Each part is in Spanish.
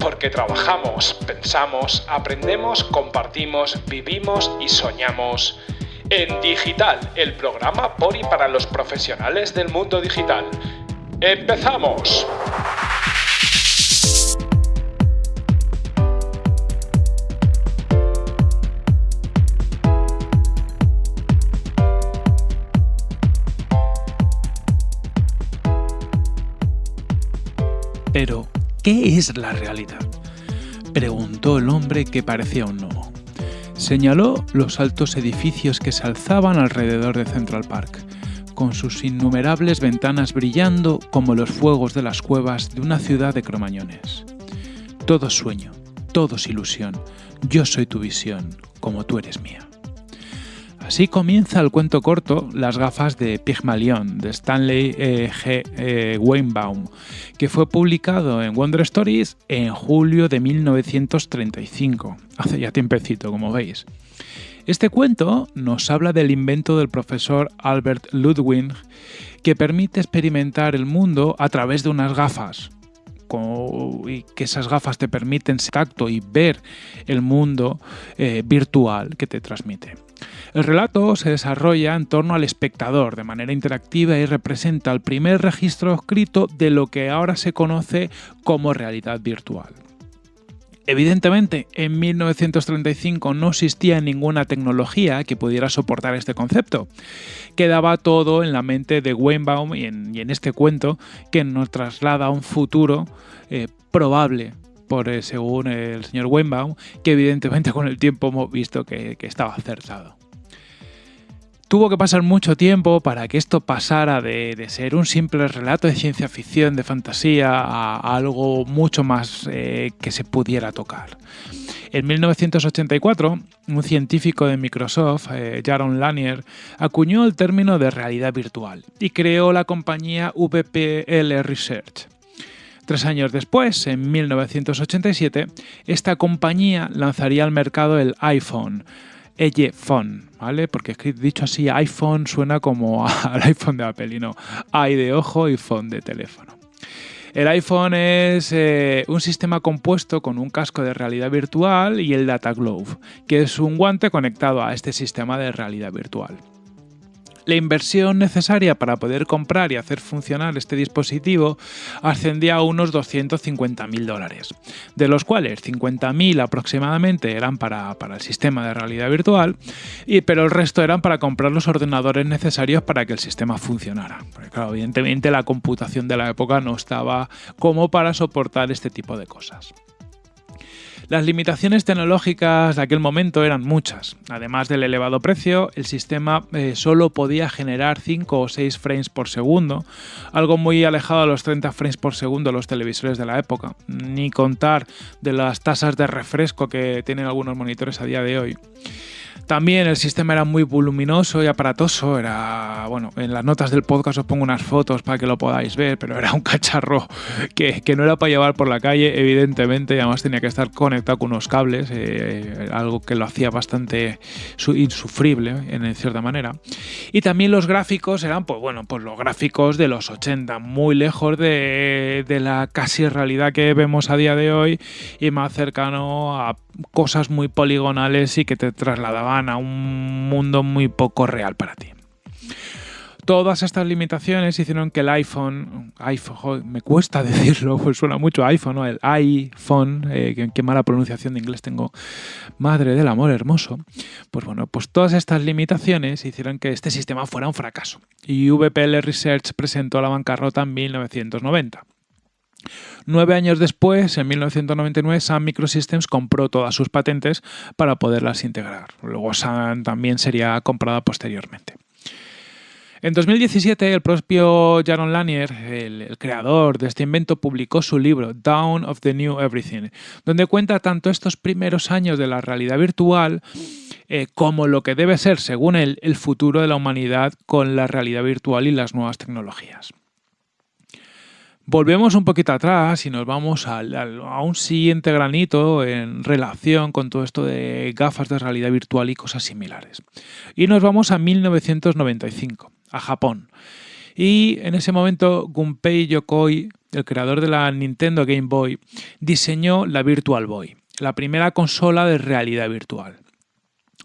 porque trabajamos, pensamos, aprendemos, compartimos, vivimos y soñamos. En Digital, el programa por y para los profesionales del mundo digital. ¡Empezamos! ¿Qué es la realidad? Preguntó el hombre que parecía un gnomo. Señaló los altos edificios que se alzaban alrededor de Central Park, con sus innumerables ventanas brillando como los fuegos de las cuevas de una ciudad de cromañones. Todo sueño, todo es ilusión, yo soy tu visión, como tú eres mía. Así comienza el cuento corto Las gafas de Pygmalion de Stanley eh, G. Eh, Weinbaum, que fue publicado en Wonder Stories en julio de 1935, hace ya tiempecito, como veis. Este cuento nos habla del invento del profesor Albert Ludwig que permite experimentar el mundo a través de unas gafas, y que esas gafas te permiten tacto y ver el mundo eh, virtual que te transmite. El relato se desarrolla en torno al espectador de manera interactiva y representa el primer registro escrito de lo que ahora se conoce como realidad virtual. Evidentemente, en 1935 no existía ninguna tecnología que pudiera soportar este concepto. Quedaba todo en la mente de Weinbaum y en, este cuento que nos traslada a un futuro eh, probable por, eh, según el señor Weinbaum, que evidentemente con el tiempo hemos visto que estaba acertado. Tuvo que pasar mucho tiempo para que esto pasara de, ser un simple relato de ciencia ficción, de fantasía, a, algo mucho más eh, que se pudiera tocar. En 1984, un científico de Microsoft, eh, Jaron Lanier, acuñó el término de realidad virtual y creó la compañía VPL Research. Tres años después, en 1987, esta compañía lanzaría al mercado el iPhone, phone, ¿vale? Porque dicho así, iPhone suena como al iPhone de Apple y no, i de ojo y phone de teléfono. El iPhone es eh, un sistema compuesto con un casco de realidad virtual y el Data Glove, que es un guante conectado a este sistema de realidad virtual. La inversión necesaria para poder comprar y hacer funcionar este dispositivo ascendía a unos 250.000 dólares, de los cuales 50.000 aproximadamente eran para, el sistema de realidad virtual, y, pero el resto eran para comprar los ordenadores necesarios para que el sistema funcionara. Porque claro, evidentemente la computación de la época no estaba como para soportar este tipo de cosas. Las limitaciones tecnológicas de aquel momento eran muchas. Además del elevado precio, el sistema eh, solo podía generar 5 o 6 frames por segundo, algo muy alejado de los 30 frames por segundo de los televisores de la época, ni contar de las tasas de refresco que tienen algunos monitores a día de hoy. También el sistema era muy voluminoso y aparatoso. Era, bueno, en las notas del podcast os pongo unas fotos para que lo podáis ver, pero era un cacharro que, no era para llevar por la calle, evidentemente, además tenía que estar conectado con unos cables, eh, algo que lo hacía bastante insufrible en cierta manera. Y también los gráficos eran, pues bueno, pues los gráficos de los 80, muy lejos de, de la casi realidad que vemos a día de hoy y más cercano a cosas muy poligonales y que te a un mundo muy poco real para ti. Todas estas limitaciones hicieron que el iPhone, iPhone me cuesta decirlo, pues suena mucho iPhone, ¿no? el iPhone, eh, qué, mala pronunciación de inglés tengo, madre del amor hermoso. Pues bueno, pues todas estas limitaciones hicieron que este sistema fuera un fracaso. Y VPL Research presentó la bancarrota en 1990. Nueve años después, en 1999, Sun Microsystems compró todas sus patentes para poderlas integrar. Luego Sun también sería comprada posteriormente. En 2017, el propio Jaron Lanier, el, creador de este invento, publicó su libro Down of the New Everything, donde cuenta tanto estos primeros años de la realidad virtual eh, como lo que debe ser, según él, el futuro de la humanidad con la realidad virtual y las nuevas tecnologías. Volvemos un poquito atrás y nos vamos a un siguiente granito en relación con todo esto de gafas de realidad virtual y cosas similares. Y nos vamos a 1995, a Japón. Y en ese momento Gunpei Yokoi el creador de la Nintendo Game Boy, diseñó la Virtual Boy, la primera consola de realidad virtual.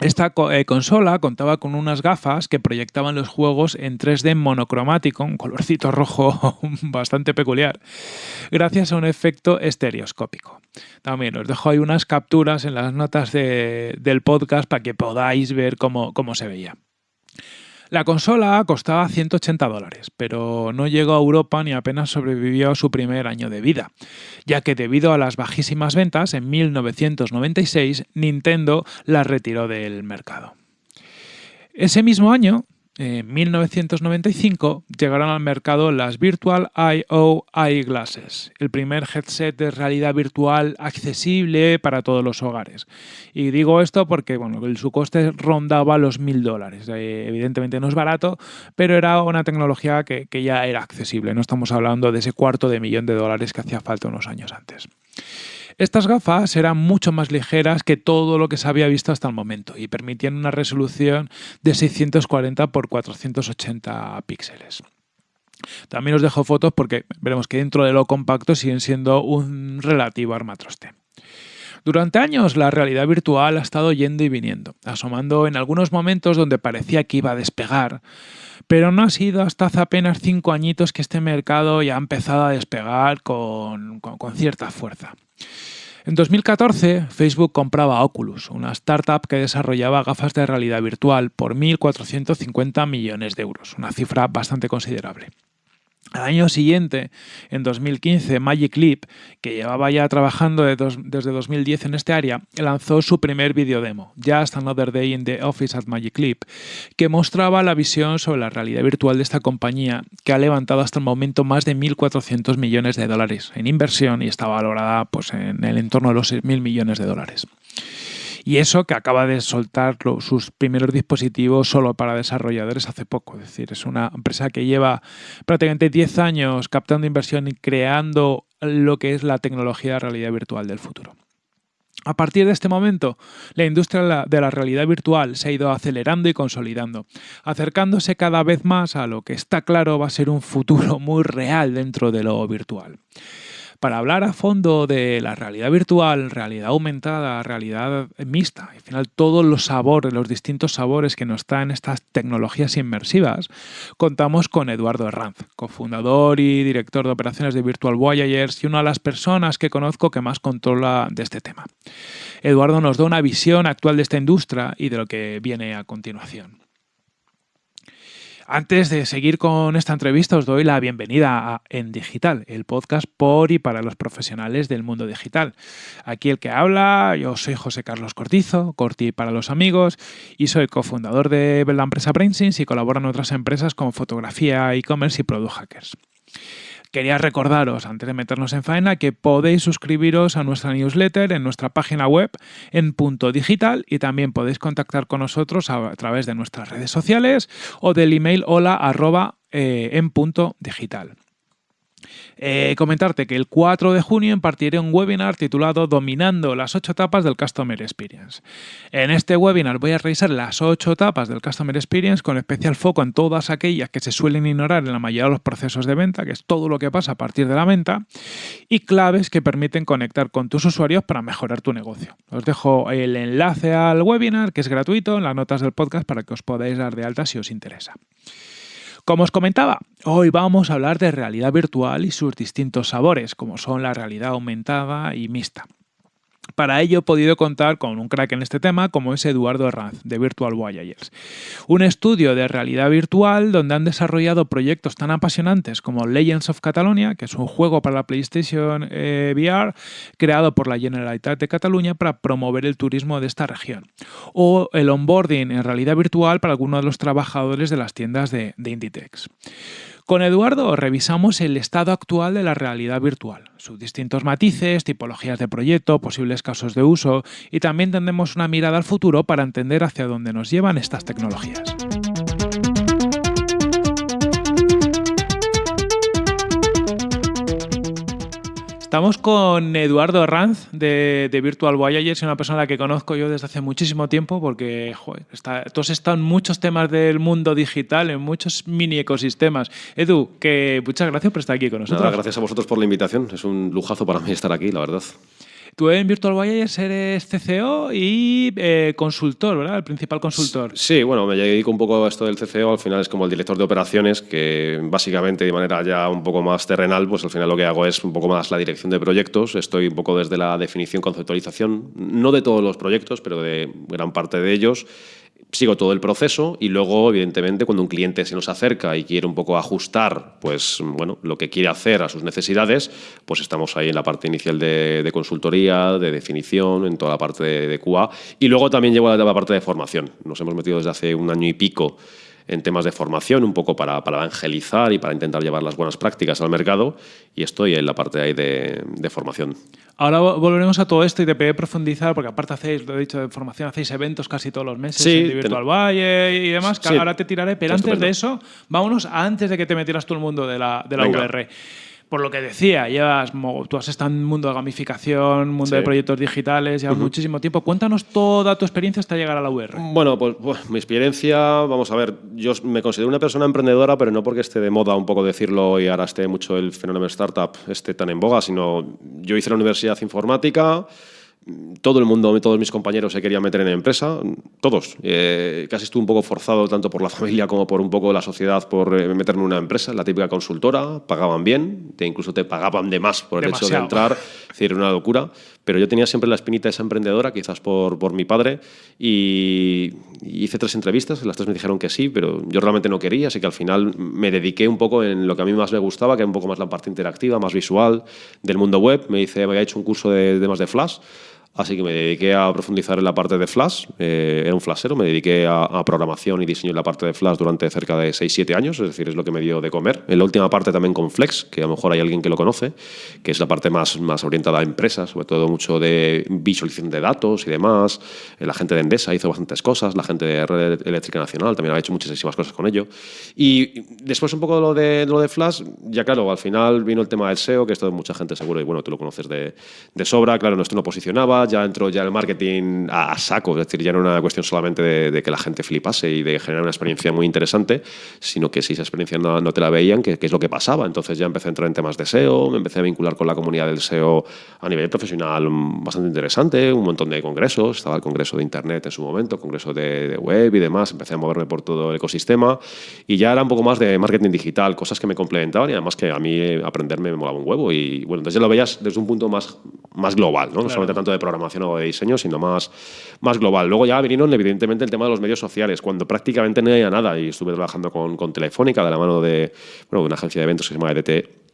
Esta eh, consola contaba con unas gafas que proyectaban los juegos en 3D monocromático, un colorcito rojo bastante peculiar, gracias a un efecto estereoscópico. También os dejo ahí unas capturas en las notas del podcast para que podáis ver cómo se veía. La consola costaba 180 dólares, pero no llegó a Europa ni apenas sobrevivió a su primer año de vida, ya que debido a las bajísimas ventas, en 1996 Nintendo la retiró del mercado. Ese mismo año, en 1995 llegaron al mercado las Virtual I.O. Eyeglasses, el primer headset de realidad virtual accesible para todos los hogares. Y digo esto porque bueno, su coste rondaba los mil dólares. Eh, evidentemente no es barato, pero era una tecnología que ya era accesible. No estamos hablando de ese cuarto de millón de dólares que hacía falta unos años antes. Estas gafas eran mucho más ligeras que todo lo que se había visto hasta el momento y permitían una resolución de 640 x 480 píxeles. También os dejo fotos porque veremos que dentro de lo compacto siguen siendo un relativo armatroste. Durante años la realidad virtual ha estado yendo y viniendo, asomando en algunos momentos donde parecía que iba a despegar, pero no ha sido hasta hace apenas cinco añitos que este mercado ya ha empezado a despegar con, cierta fuerza. En 2014, Facebook compraba Oculus, una startup que desarrollaba gafas de realidad virtual, por 1.450 millones de euros, una cifra bastante considerable. Al año siguiente, en 2015, Magic Leap, que llevaba ya trabajando desde 2010 en este área, lanzó su primer videodemo, Just Another Day in the Office at Magic Leap, que mostraba la visión sobre la realidad virtual de esta compañía, que ha levantado hasta el momento más de 1.400 millones de dólares en inversión y está valorada pues, en el entorno de los 6.000 millones de dólares. Y eso que acaba de soltar sus primeros dispositivos solo para desarrolladores hace poco. Es decir, es una empresa que lleva prácticamente 10 años captando inversión y creando lo que es la tecnología de realidad virtual del futuro. A partir de este momento, la industria de la realidad virtual se ha ido acelerando y consolidando, acercándose cada vez más a lo que está claro va a ser un futuro muy real dentro de lo virtual para hablar a fondo de la realidad virtual, realidad aumentada, realidad mixta, al final todos los sabores, los distintos sabores que nos traen estas tecnologías inmersivas, contamos con Eduardo Herranz, cofundador y director de operaciones de Virtual Voyagers y una de las personas que conozco que más controla de este tema. Eduardo nos da una visión actual de esta industria y de lo que viene a continuación. Antes de seguir con esta entrevista, os doy la bienvenida a En Digital, el podcast por y para los profesionales del mundo digital. Aquí el que habla, yo soy José Carlos Cortizo, Corti para los amigos, y soy cofundador de la empresa BrainSense y colaboro en otras empresas como fotografía, e-commerce y Product Hackers. Quería recordaros, antes de meternos en faena, que podéis suscribiros a nuestra newsletter en nuestra página web en punto digital y también podéis contactar con nosotros a, través de nuestras redes sociales o del email hola arroba eh, en punto digital. Eh, comentarte que el 4 de junio impartiré un webinar titulado Dominando las 8 etapas del Customer Experience. En este webinar voy a revisar las 8 etapas del Customer Experience con especial foco en todas aquellas que se suelen ignorar en la mayoría de los procesos de venta, que es todo lo que pasa a partir de la venta, y claves que permiten conectar con tus usuarios para mejorar tu negocio. Os dejo el enlace al webinar, que es gratuito, en las notas del podcast para que os podáis dar de alta si os interesa. Como os comentaba, hoy vamos a hablar de realidad virtual y sus distintos sabores, como son la realidad aumentada y mixta. Para ello he podido contar con un crack en este tema como es Eduardo Herranz de Virtual Voyagers. Un estudio de realidad virtual donde han desarrollado proyectos tan apasionantes como Legends of Catalonia, que es un juego para la PlayStation eh, VR creado por la Generalitat de Cataluña para promover el turismo de esta región. O el onboarding en realidad virtual para algunos de los trabajadores de las tiendas de, de Inditex. Con Eduardo revisamos el estado actual de la realidad virtual, sus distintos matices, tipologías de proyecto, posibles casos de uso y también tendremos una mirada al futuro para entender hacia dónde nos llevan estas tecnologías. Estamos con Eduardo Ranz de, Virtual Voyagers, una persona que conozco yo desde hace muchísimo tiempo porque joder, está, has estado en muchos temas del mundo digital, en muchos mini ecosistemas. Edu, que muchas gracias por estar aquí con nosotros. gracias a vosotros por la invitación. Es un lujazo para mí estar aquí, la verdad. Tú en Virtual Voyagers eres CCO y eh, consultor, ¿verdad? El principal consultor. Sí, bueno, me dedico un poco a esto del CCO. Al final es como el director de operaciones, que básicamente de manera ya un poco más terrenal, pues al final lo que hago es un poco más la dirección de proyectos. Estoy un poco desde la definición, conceptualización, no de todos los proyectos, pero de gran parte de ellos sigo todo el proceso y luego, evidentemente, cuando un cliente se nos acerca y quiere un poco ajustar pues, bueno, lo que quiere hacer a sus necesidades, pues estamos ahí en la parte inicial de, consultoría, de definición, en toda la parte de, QA. Y luego también llevo a la parte de formación. Nos hemos metido desde hace un año y pico en temas de formación, un poco para, para, evangelizar y para intentar llevar las buenas prácticas al mercado y estoy en la parte ahí de, de formación. Ahora volveremos a todo esto y te pediré profundizar, porque aparte hacéis, lo he dicho de formación, hacéis eventos casi todos los meses sí, en Virtual Valle y demás, que ahora te tiraré, pero antes de eso, vámonos antes de que te metieras todo el mundo de la, de la VR por lo que decía, llevas, tú has estado en el mundo de gamificación, mundo de proyectos digitales, llevas muchísimo tiempo. Cuéntanos toda tu experiencia hasta llegar a la UR. Bueno, pues, pues, mi experiencia, vamos a ver, yo me considero una persona emprendedora, pero no porque esté de moda un poco decirlo y ahora esté mucho el fenómeno startup esté tan en boga, sino yo hice la universidad informática, todo el mundo, todos mis compañeros se querían meter en la empresa, todos. Eh, casi estuve un poco forzado, tanto por la familia como por un poco la sociedad, por eh, meterme en una empresa, la típica consultora, pagaban bien, te, incluso te pagaban de más por el hecho de entrar, es decir, una locura. Pero yo tenía siempre la espinita de esa emprendedora, quizás por, por mi padre, y hice tres entrevistas, las tres me dijeron que sí, pero yo realmente no quería, así que al final me dediqué un poco en lo que a mí más me gustaba, que era un poco más la parte interactiva, más visual del mundo web. Me hice, me había hecho un curso de temas de Flash, Así que me dediqué a profundizar en la parte de Flash, eh, era un flashero, me dediqué a, programación y diseño en la parte de Flash durante cerca de 6-7 años, es decir, es lo que me dio de comer. En la última parte también con Flex, que a lo mejor hay alguien que lo conoce, que es la parte más, más orientada a empresas, sobre todo mucho de visualización de datos y demás. La gente de Endesa hizo bastantes cosas, la gente de Red Eléctrica Nacional también ha hecho muchísimas cosas con ello. Y después un poco de lo de, lo de Flash, ya claro, al final vino el tema del SEO, que esto mucha gente seguro, y bueno, tú lo conoces de, de sobra, claro, esto no posicionaba, ya entró ya el marketing a, saco, es decir, ya no era una cuestión solamente de, que la gente flipase y de generar una experiencia muy interesante, sino que si esa experiencia no, te la veían, ¿qué es lo que pasaba. Entonces ya empecé a entrar en temas de SEO, me empecé a vincular con la comunidad del SEO a nivel profesional bastante interesante, un montón de congresos, estaba el congreso de Internet en su momento, congreso de, web y demás, empecé a moverme por todo el ecosistema. Y ya era un poco más de marketing digital, cosas que me complementaban y además que a mí aprenderme me molaba un huevo. Y bueno, entonces ya lo veías desde un punto más, más global, no, no solamente tanto de programación o de diseño, sino más, más global. Luego ya vinieron, evidentemente, el tema de los medios sociales, cuando prácticamente no había nada y estuve trabajando con, con Telefónica de la mano de, bueno, de una agencia de eventos que se llama EDT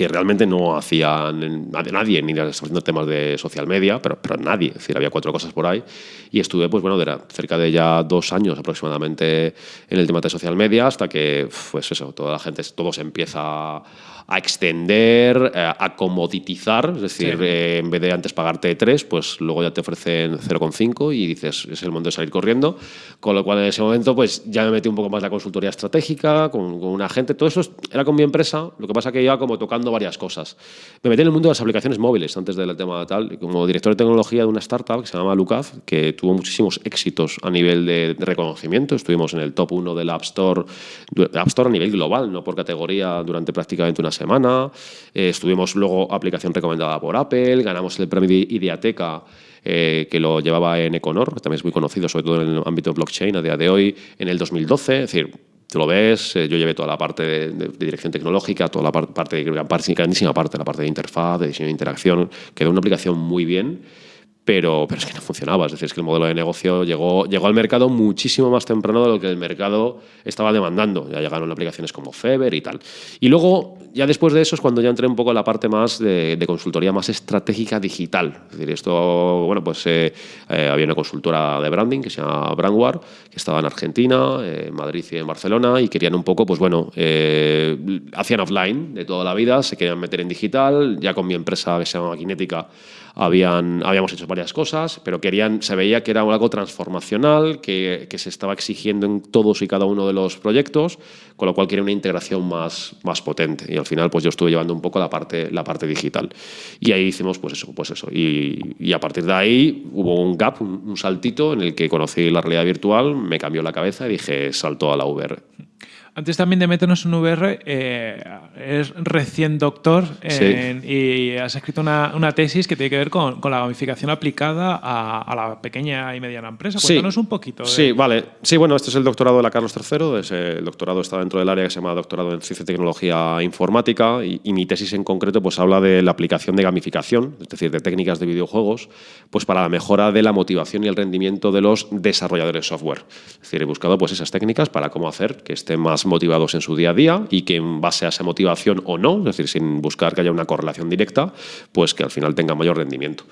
que realmente no hacía nadie, ni haciendo temas de social media, pero, pero nadie, es decir, había cuatro cosas por ahí. Y estuve, pues bueno, de cerca de ya dos años aproximadamente en el tema de social media, hasta que, pues eso, toda la gente, todo se empieza a extender, eh, a comoditizar, es decir, eh, en vez de antes pagarte 3, pues luego ya te ofrecen 0,5 y dices, es el momento de salir corriendo, con lo cual en ese momento pues ya me metí un poco más la consultoría estratégica, con, con una gente, todo eso era con mi empresa, lo que pasa que iba como tocando varias cosas. Me metí en el mundo de las aplicaciones móviles antes del tema tal, como director de tecnología de una startup que se llama Lucaz, que tuvo muchísimos éxitos a nivel de, reconocimiento, estuvimos en el top 1 del App Store, App Store a nivel global, no por categoría, durante prácticamente una semana. Eh, estuvimos luego aplicación recomendada por Apple, ganamos el premio de Ideateca eh, que lo llevaba en Econor, que también es muy conocido, sobre todo en el ámbito blockchain a día de hoy, en el 2012. Es decir, tú lo ves, eh, yo llevé toda la parte de, dirección tecnológica, toda la parte, de grandísima parte, la parte de interfaz, de diseño de interacción, quedó una aplicación muy bien pero, pero es que no funcionaba. Es decir, es que el modelo de negocio llegó, llegó al mercado muchísimo más temprano de lo que el mercado estaba demandando. Ya llegaron aplicaciones como Feber y tal. Y luego, ya después de eso es cuando ya entré un poco en la parte más de, consultoría más estratégica digital. Es decir, esto, bueno, pues eh, eh, había una consultora de branding que se llama Brandware, que estaba en Argentina, en Madrid y en Barcelona, y querían un poco, pues bueno, eh, hacían offline de toda la vida, se querían meter en digital, ya con mi empresa que se llama Kinética habían, habíamos hecho varias cosas, pero querían, se veía que era algo transformacional, que, que, se estaba exigiendo en todos y cada uno de los proyectos, con lo cual quería una integración más, más potente. Y al final pues yo estuve llevando un poco la parte, la parte digital. Y ahí hicimos pues eso, pues eso. Y, y a partir de ahí hubo un gap, un, un saltito en el que conocí la realidad virtual, me cambió la cabeza y dije salto a la VR. Antes también de meternos en VR, eh, eres recién doctor en- y has escrito una, una tesis que tiene que ver con, con la gamificación aplicada a, a la pequeña y mediana empresa. Sí. Cuéntanos un poquito. de- Sí, vale. Sí, bueno, este es el doctorado de la Carlos III. Ese- el doctorado está dentro del área que se llama Doctorado en Ciencia y Tecnología Informática y, y mi tesis en concreto pues habla de la aplicación de gamificación, es decir, de técnicas de videojuegos, pues para la mejora de la motivación y el rendimiento de los desarrolladores de software. Es decir, he buscado pues esas técnicas para cómo hacer que estén más motivados en su día a día y que en base a esa motivación o no, es decir, sin buscar que haya una correlación directa, pues que al final tenga mayor rendimiento.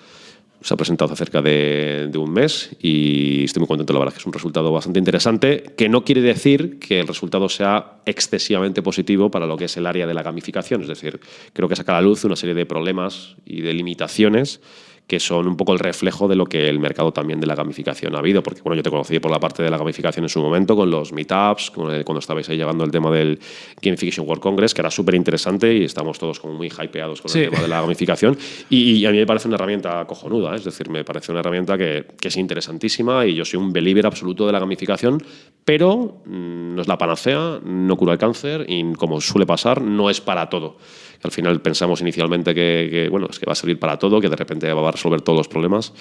Se ha presentado hace cerca de, un mes y estoy muy contento, la verdad, que es un resultado bastante interesante, que no quiere decir que el resultado sea excesivamente positivo para lo que es el área de la gamificación, es decir, creo que saca a la luz una serie de problemas y de limitaciones que son un poco el reflejo de lo que el mercado también de la gamificación ha habido, porque bueno, yo te conocí por la parte de la gamificación en su momento, con los meetups, el- cuando estabais ahí llevando el tema del Gamification World Congress, que era súper interesante y estamos todos como muy hypeados con Sí. el tema de la gamificación, y, y a mí me parece una herramienta cojonuda, ¿eh? es decir, me parece una herramienta que, que es interesantísima y yo soy un believer absoluto de la gamificación, pero mm, no es la panacea, no cura el cáncer y como suele pasar, no es para todo. Al final pensamos inicialmente que, que, bueno, es que va a servir para todo, que de repente va a resolver todos los problemas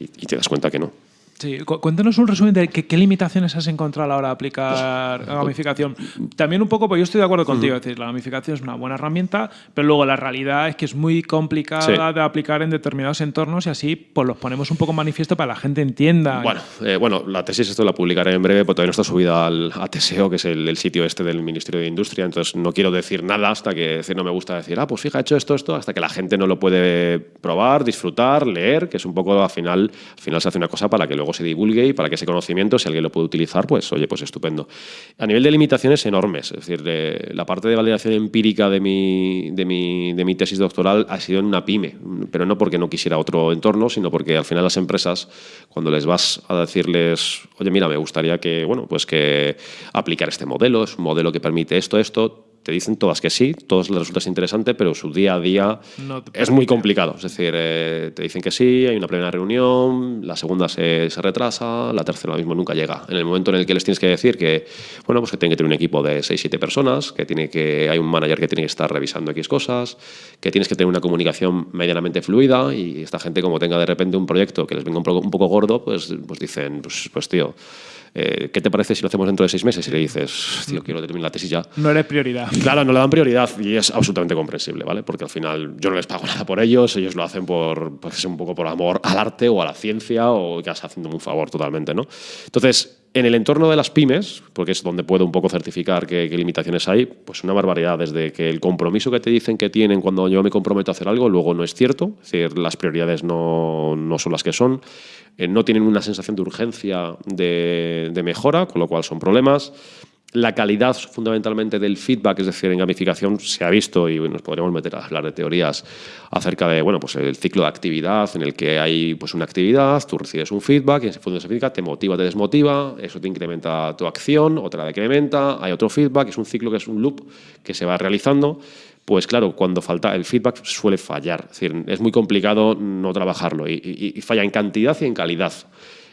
y, y te das cuenta que no. Sí, cu- cuéntanos un resumen de qué, qué limitaciones has encontrado a la hora de aplicar la gamificación. También un poco, pues yo estoy de acuerdo contigo, es decir, la gamificación es una buena herramienta, pero luego la realidad es que es muy complicada Sí. de aplicar en determinados entornos y así pues los ponemos un poco manifiesto para que la gente entienda. Bueno, eh, bueno, la tesis esto la publicaré en breve, porque todavía no está subida al a TSEO, que es el, el sitio este del Ministerio de Industria, entonces no quiero decir nada hasta que decir, no me gusta decir, ah, pues fija, he hecho esto, esto, hasta que la gente no lo puede probar, disfrutar, leer, que es un poco al final, al final se hace una cosa para que luego se divulgue y para que ese conocimiento, si alguien lo puede utilizar, pues oye, pues estupendo. A nivel de limitaciones enormes, es decir, de- la parte de validación empírica de mi, de, mi, de mi tesis doctoral ha sido en una pyme, pero no porque no quisiera otro entorno, sino porque al final las empresas, cuando les vas a decirles, oye, mira, me gustaría que, bueno, pues que aplicar este modelo, es un modelo que permite esto, esto, te dicen todas que sí, todas les resulta interesante, pero su día a día No es muy complicado. Es decir, eh, te dicen que sí, hay una primera reunión, la segunda se, se retrasa, la tercera mismo nunca llega. En el momento en el que les tienes que decir que, bueno, pues que tienen que tener un equipo de 6-7 personas, que, tiene que hay un manager que tiene que estar revisando X cosas, que tienes que tener una comunicación medianamente fluida y esta gente como tenga de repente un proyecto que les venga un poco, un poco gordo, pues, pues dicen, pues, pues tío, eh, ¿qué te parece si lo hacemos dentro de seis meses? Y le dices, tío, quiero terminar la tesis ya. No eres prioridad. Claro, no le dan prioridad y es absolutamente comprensible, ¿vale? Porque al final yo no les pago nada por ellos, ellos lo hacen por, pues, un poco por amor al arte o a la ciencia o que estás haciendo un favor totalmente, ¿no? Entonces, en el entorno de las pymes, porque es donde puedo un poco certificar qué, limitaciones hay, pues una barbaridad, desde que el compromiso que te dicen que tienen cuando yo me comprometo a hacer algo, luego no es cierto, es decir, las prioridades no, no son las que son, eh, no tienen una sensación de urgencia de mejora, con lo cual son problemas. La calidad fundamentalmente del feedback, es decir, en gamificación se ha visto y nos podríamos meter a hablar de teorías acerca de bueno, pues el ciclo de actividad en el que hay pues una actividad, tú recibes un feedback y en función de ese feedback te motiva, te desmotiva, eso te incrementa tu acción, otra decrementa, hay otro feedback, es un ciclo que es un loop que se va realizando. Pues claro, cuando falta el feedback suele fallar, es decir, es muy complicado no trabajarlo y falla en cantidad y en calidad.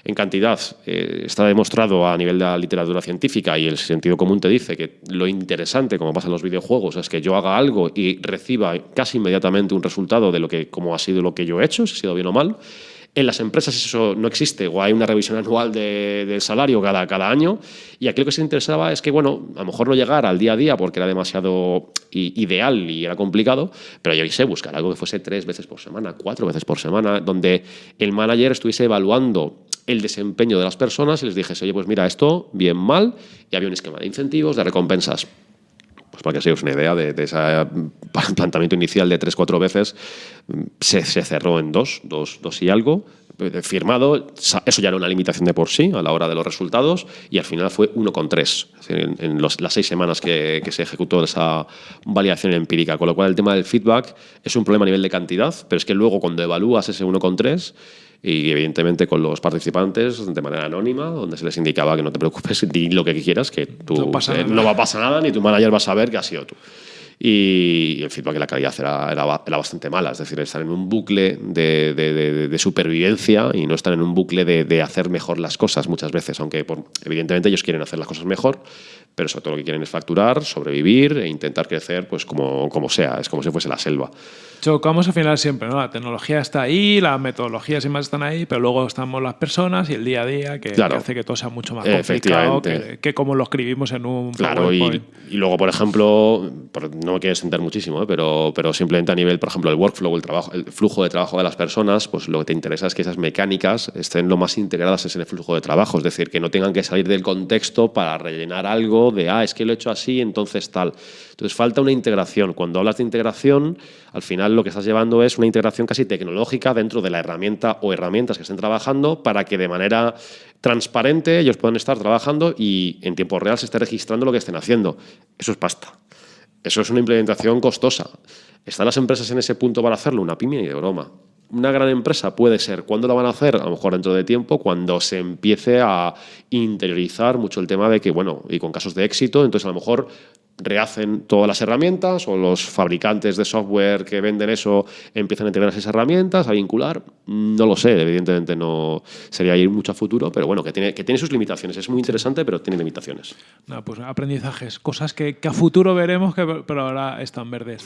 En cantidad, eh, está demostrado a nivel de la literatura científica y el sentido común te dice que lo interesante, como pasa en los videojuegos, es que yo haga algo y reciba casi inmediatamente un resultado de lo que, como ha sido lo que yo he hecho, si ha sido bien o mal. En las empresas eso no existe, o hay una revisión anual de- del salario cada, cada año. Y aquí lo que se interesaba es que, bueno, a lo mejor no llegar al día a día porque era demasiado ideal y era complicado, pero yo sé buscar algo que fuese tres veces por semana, cuatro veces por semana, donde el manager estuviese evaluando el desempeño de las personas y les dijese, oye, pues mira, esto bien, mal, y había un esquema de incentivos, de recompensas. Pues para que os hagáis una idea de, ese planteamiento inicial de tres, cuatro veces, mm, se, se cerró en dos, dos, dos y algo, eh, firmado, eso ya era una limitación de por sí a la hora de los resultados y al final fue 1,3 Es decir, en, en las seis semanas que, que se ejecutó esa validación empírica, con lo cual el tema del feedback es un problema a nivel de cantidad, pero es que luego cuando evalúas ese 1,3 y evidentemente con los participantes de manera anónima, donde se les indicaba que no te preocupes, di lo que quieras, que tú, No pasa eh, no va a pasar nada, ni tu manager va a saber que has sido tú. y el feedback y la calidad era, era, bastante mala. Es decir, estar en un bucle de, de, supervivencia y no estar en un bucle de, hacer mejor las cosas muchas veces, aunque evidentemente ellos quieren hacer las cosas mejor, pero sobre todo lo que quieren es facturar, sobrevivir e intentar crecer pues como, como sea, es como si fuese la selva. Chocamos al final siempre, ¿no? La tecnología está ahí, las metodologías y más están ahí, pero luego estamos las personas y el día a día que, hace que todo sea mucho más complicado que, como lo escribimos en un Claro, y, y, luego, por ejemplo, no me quiero extender muchísimo, ¿eh? pero, pero simplemente a nivel, por ejemplo, el workflow, el, trabajo, el flujo de trabajo de las personas, pues lo que te interesa es que esas mecánicas estén lo más integradas en el flujo de trabajo, es decir, que no tengan que salir del contexto para rellenar algo de, ah, es que lo he hecho así, entonces tal. Entonces falta una integración. Cuando hablas de integración, al final lo que estás llevando es una integración casi tecnológica dentro de la herramienta o herramientas que estén trabajando para que de manera transparente ellos puedan estar trabajando y en tiempo real se esté registrando lo que estén haciendo. Eso es pasta. Eso es una implementación costosa. ¿Están las empresas en ese punto para hacerlo? Una pyme y de broma. Una gran empresa puede ser. ¿Cuándo la van a hacer? A lo mejor dentro de tiempo, cuando se empiece a interiorizar mucho el tema de que, bueno, y con casos de éxito, entonces a lo mejor rehacen todas las herramientas o los fabricantes de software que venden eso empiezan a integrar esas herramientas, a vincular. No lo sé, evidentemente no sería ir mucho a futuro, pero bueno, que tiene, que tiene sus limitaciones. Es muy interesante, pero tiene limitaciones. No, pues aprendizajes, cosas que, a futuro veremos, que, pero ahora están verdes.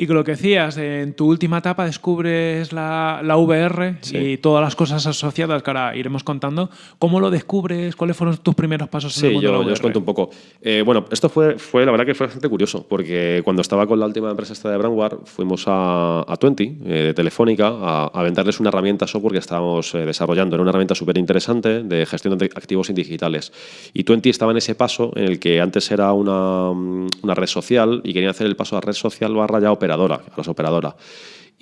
Y con lo que decías, en tu última etapa descubres la, la VR y todas las cosas asociadas que ahora iremos contando. ¿Cómo lo descubres? ¿Cuáles fueron tus primeros pasos en el mundo yo, de la VR? yo os cuento un poco. Eh, bueno, esto fue, fue, la verdad que fue bastante curioso, porque cuando estaba con la última empresa esta de Brandware, fuimos a, a Twenty, eh, de Telefónica, a, a, venderles una herramienta software que estábamos eh, desarrollando. Era una herramienta súper interesante de gestión de activos digitales. Y Twenty estaba en ese paso en el que antes era una, una red social y quería hacer el paso a red social barra ya a las operadoras.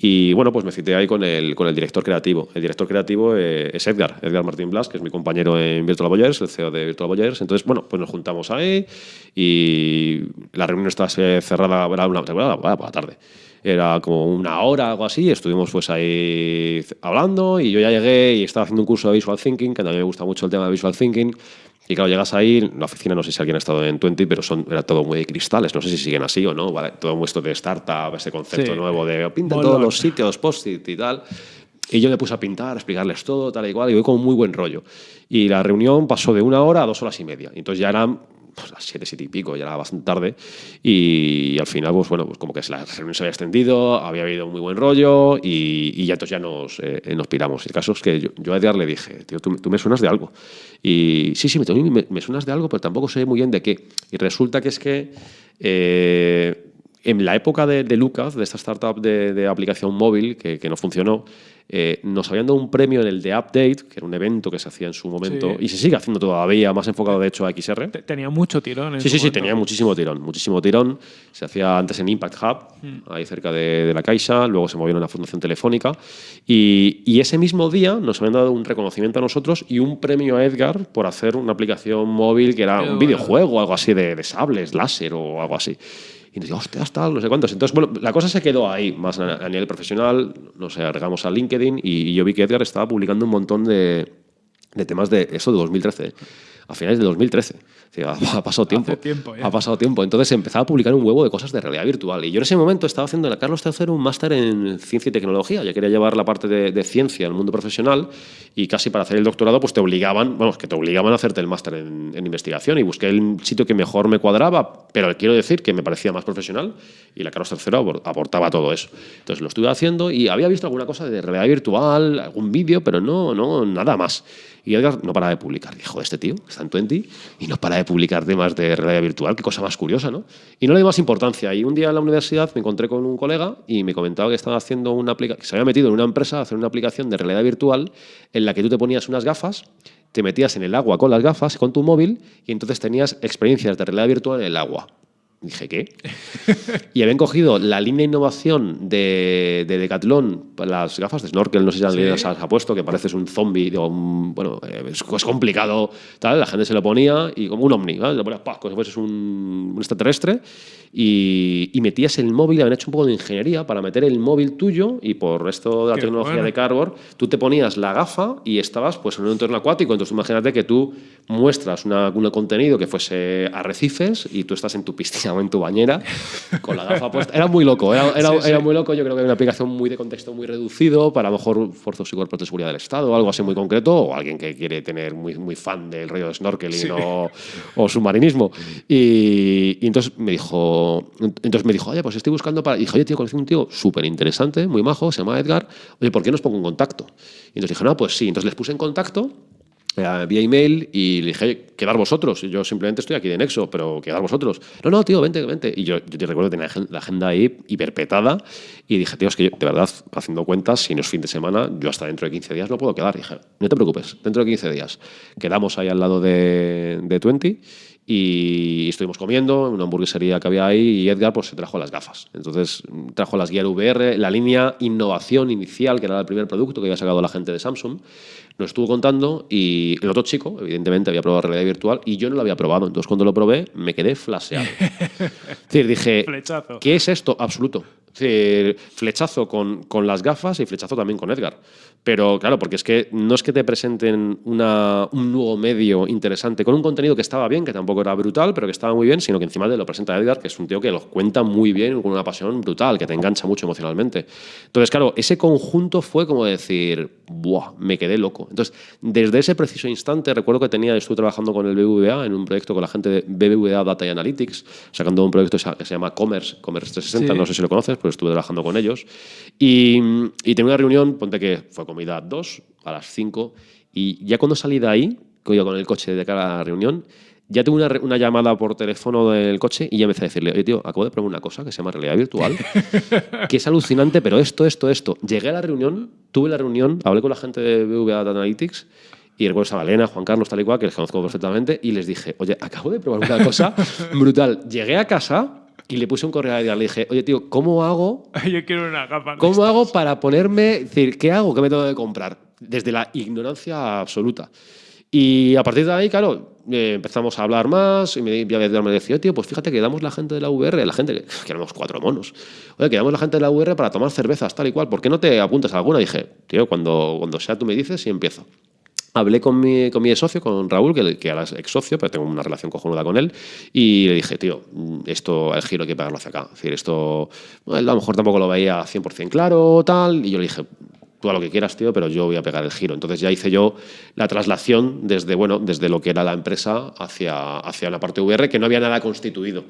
Y bueno, pues me cité ahí con el, con el director creativo. El director creativo eh, es Edgar, Edgar Martín Blas, que es mi compañero en Virtual Boyers, el CEO de Virtual Boyers. Entonces, bueno, pues nos juntamos ahí y la reunión estaba cerrada, era una, por la tarde. Era como una hora, algo así, estuvimos pues ahí hablando y yo ya llegué y estaba haciendo un curso de Visual Thinking, que a mí me gusta mucho el tema de Visual Thinking. Y claro, llegas ahí, la oficina, no sé si alguien ha estado en Twenty, pero son, era todo muy de cristales. No sé si siguen así o no. ¿vale? Todo esto de startup, ese concepto nuevo de pinta todos los sitios, post-it y tal. Y yo me puse a pintar, a explicarles todo, tal y cual, y voy con muy buen rollo. Y la reunión pasó de una hora a dos horas y media. Entonces ya eran pues, las siete, siete y pico, ya era bastante tarde. Y, al final, pues bueno, pues como que la reunión se había extendido, había habido muy buen rollo y, ya entonces ya nos, eh, nos piramos. El caso es que yo, a Edgar le dije, tío, tú, me suenas de algo. Y sí, sí, me, me, suenas de algo, pero tampoco sé muy bien de qué. Y resulta que es que... Eh, en la época de, Lucas, de esta startup de, aplicación móvil que, que no funcionó, eh, nos habían dado un premio en el de Update, que era un evento que se hacía en su momento, y se sigue haciendo todavía, más enfocado de hecho a XR. Tenía mucho tirón. En sí, sí, sí, tenía muchísimo tirón, muchísimo tirón. Se hacía antes en Impact Hub, hmm. ahí cerca de, la Caixa, luego se movió en la Fundación Telefónica, y, y, ese mismo día nos habían dado un reconocimiento a nosotros y un premio a Edgar por hacer una aplicación móvil que era un videojuego, algo así de, de sables, láser o algo así. Y nos digo, hostia, tal, no sé cuántos. Entonces, bueno, la cosa se quedó ahí, más a, nivel profesional. Nos agregamos a LinkedIn y, yo vi que Edgar estaba publicando un montón de, de temas de eso de 2013 a finales de 2013. Ha pasado tiempo. Ha pasado tiempo. Entonces empezaba a publicar un huevo de cosas de realidad virtual. Y yo en ese momento estaba haciendo en la Carlos III un máster en ciencia y tecnología. Ya quería llevar la parte de, ciencia al mundo profesional y casi para hacer el doctorado pues te obligaban, vamos, que te obligaban a hacerte el máster en, investigación y busqué el sitio que mejor me cuadraba, pero quiero decir que me parecía más profesional y la Carlos III aportaba todo eso. Entonces lo estuve haciendo y había visto alguna cosa de realidad virtual, algún vídeo, pero no, no, nada más. Y Edgar no para de publicar. Dijo, este tío está en 20 y no para de publicar temas de realidad virtual. Qué cosa más curiosa, ¿no? Y no le di más importancia. Y un día en la universidad me encontré con un colega y me comentaba que estaba haciendo una aplicación, que se había metido en una empresa a hacer una aplicación de realidad virtual en la que tú te ponías unas gafas, te metías en el agua con las gafas, con tu móvil, y entonces tenías experiencias de realidad virtual en el agua. Dije, ¿qué? y habían cogido la línea de innovación de, de Decathlon, las gafas de snorkel, no sé si las ha puesto, que pareces un zombie, bueno, eh, es, complicado, tal, la gente se lo ponía y como un ovni, ¿vale? Lo ponías como si fueses un, un extraterrestre y, metías el móvil, habían hecho un poco de ingeniería para meter el móvil tuyo y por esto de la tecnología de Cardboard, tú te ponías la gafa y estabas pues, en un entorno acuático. Entonces imagínate que tú muestras un contenido que fuese arrecifes y tú estás en tu piscina en tu bañera con la gafa puesta. Era muy loco, era, era, muy loco. Yo creo que era una aplicación muy de contexto muy reducido para a lo mejor fuerzas y cuerpos de seguridad del Estado algo así muy concreto o alguien que quiere tener muy, muy fan del rollo de snorkeling o, o, submarinismo. Y, y entonces me dijo, entonces me dijo, oye, pues estoy buscando para. Y dije, oye, tío, conocí un tío súper interesante, muy majo, se llama Edgar. Oye, ¿por qué nos pongo en contacto? Y entonces dije, no, pues sí. Entonces les puse en contacto eh, vía email y le dije, quedar vosotros. Yo simplemente estoy aquí de Nexo, pero quedar vosotros. No, no, tío, vente, vente. Y yo, yo te recuerdo que tenía la agenda ahí hiperpetada y dije, tío, es que yo, de verdad, haciendo cuentas, si no es fin de semana, yo hasta dentro de 15 días no puedo quedar. Y dije, no te preocupes, dentro de 15 días. Quedamos ahí al lado de, de 20 y estuvimos comiendo en una hamburguesería que había ahí y Edgar pues se trajo las gafas. Entonces trajo las Gear VR, la línea innovación inicial, que era el primer producto que había sacado la gente de Samsung, nos estuvo contando y el otro chico, evidentemente, había probado realidad virtual y yo no lo había probado. Entonces cuando lo probé me quedé flaseado. es decir, dije, ¿qué es esto? Absoluto. Decir, flechazo con, con las gafas y flechazo también con Edgar. Pero claro, porque es que no es que te presenten una, un nuevo medio interesante con un contenido que estaba bien, que tampoco era brutal, pero que estaba muy bien, sino que encima de lo presenta Edgar, que es un tío que lo cuenta muy bien, con una pasión brutal, que te engancha mucho emocionalmente. Entonces, claro, ese conjunto fue como decir, ¡buah! Me quedé loco. Entonces, desde ese preciso instante, recuerdo que tenía, estuve trabajando con el BBVA en un proyecto con la gente de BBVA Data y Analytics, sacando un proyecto que se llama Commerce, Commerce 360, no sé si lo conoces, pero estuve trabajando con ellos. Y, y tenía una reunión, ponte que fue comida 2 a las 5 y ya cuando salí de ahí, con el coche de cara a la reunión, ya tuve una, una, llamada por teléfono del coche y ya empecé a decirle, oye, tío, acabo de probar una cosa que se llama realidad virtual, que es alucinante, pero esto, esto, esto. Llegué a la reunión, tuve la reunión, hablé con la gente de BVA Analytics y recuerdo a Valena, Juan Carlos, tal y cual, que les conozco perfectamente, y les dije, oye, acabo de probar una cosa brutal. Llegué a casa y le puse un correo a Edgar. Le dije, oye, tío, ¿cómo hago? Yo quiero una capa. ¿Cómo hago para ponerme, decir, qué hago? ¿Qué me tengo que comprar? Desde la ignorancia absoluta. Y a partir de ahí, claro, eh, empezamos a hablar más y me, me decía, tío, pues fíjate que damos la gente de la VR, la gente, que éramos cuatro monos, oye, que damos la gente de la VR para tomar cervezas, tal y cual, ¿por qué no te apuntas a alguna? Y dije, tío, cuando, cuando sea tú me dices y empiezo. Hablé con mi, con mi socio, con Raúl, que, que era ex socio, pero tengo una relación cojonuda con él, y le dije, tío, esto, el giro hay que pegarlo hacia acá. Es decir, esto, a lo mejor tampoco lo veía 100% claro, tal, y yo le dije, tú a lo que quieras, tío, pero yo voy a pegar el giro. Entonces ya hice yo la traslación desde, bueno, desde lo que era la empresa hacia, hacia la parte VR, que no había nada constituido.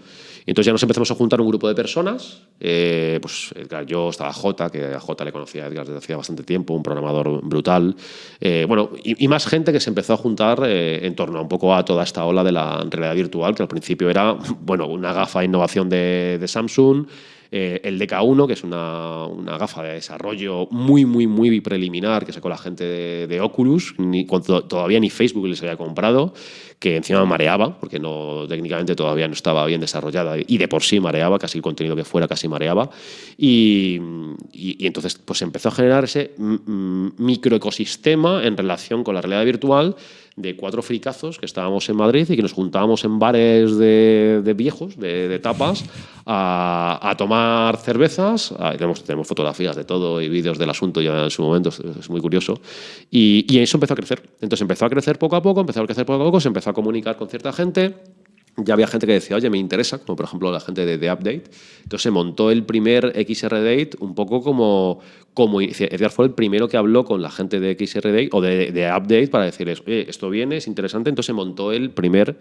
Entonces ya nos empezamos a juntar un grupo de personas. Eh, pues yo estaba Jota, que a Jota le conocía a Edgar desde hacía bastante tiempo, un programador brutal. Eh, bueno, y, más gente que se empezó a juntar eh, en torno un poco a toda esta ola de la realidad virtual, que al principio era, bueno, una gafa de innovación de Samsung. Eh, el DK1, que es una, una, gafa de desarrollo muy, muy, muy preliminar que sacó la gente de, Oculus, cuando todavía ni Facebook les había comprado, que encima mareaba, porque no, técnicamente todavía no estaba bien desarrollada y de por sí mareaba, casi el contenido que fuera casi mareaba. Y, y, entonces pues empezó a generar ese microecosistema en relación con la realidad virtual de cuatro fricazos que estábamos en Madrid y que nos juntábamos en bares de, viejos, de, tapas, a, a, tomar cervezas. Ah, tenemos, tenemos, fotografías de todo y vídeos del asunto ya en su momento, es, muy curioso. Y, y, eso empezó a crecer. Entonces empezó a crecer poco a poco, empezó a crecer poco a poco, se empezó a comunicar con cierta gente ya había gente que decía, oye, me interesa, como por ejemplo la gente de The Update. Entonces se montó el primer XR Date un poco como, como Edgar fue el primero que habló con la gente de XR Date o de, Update para decirles, oye, esto viene, es interesante. Entonces se montó el primer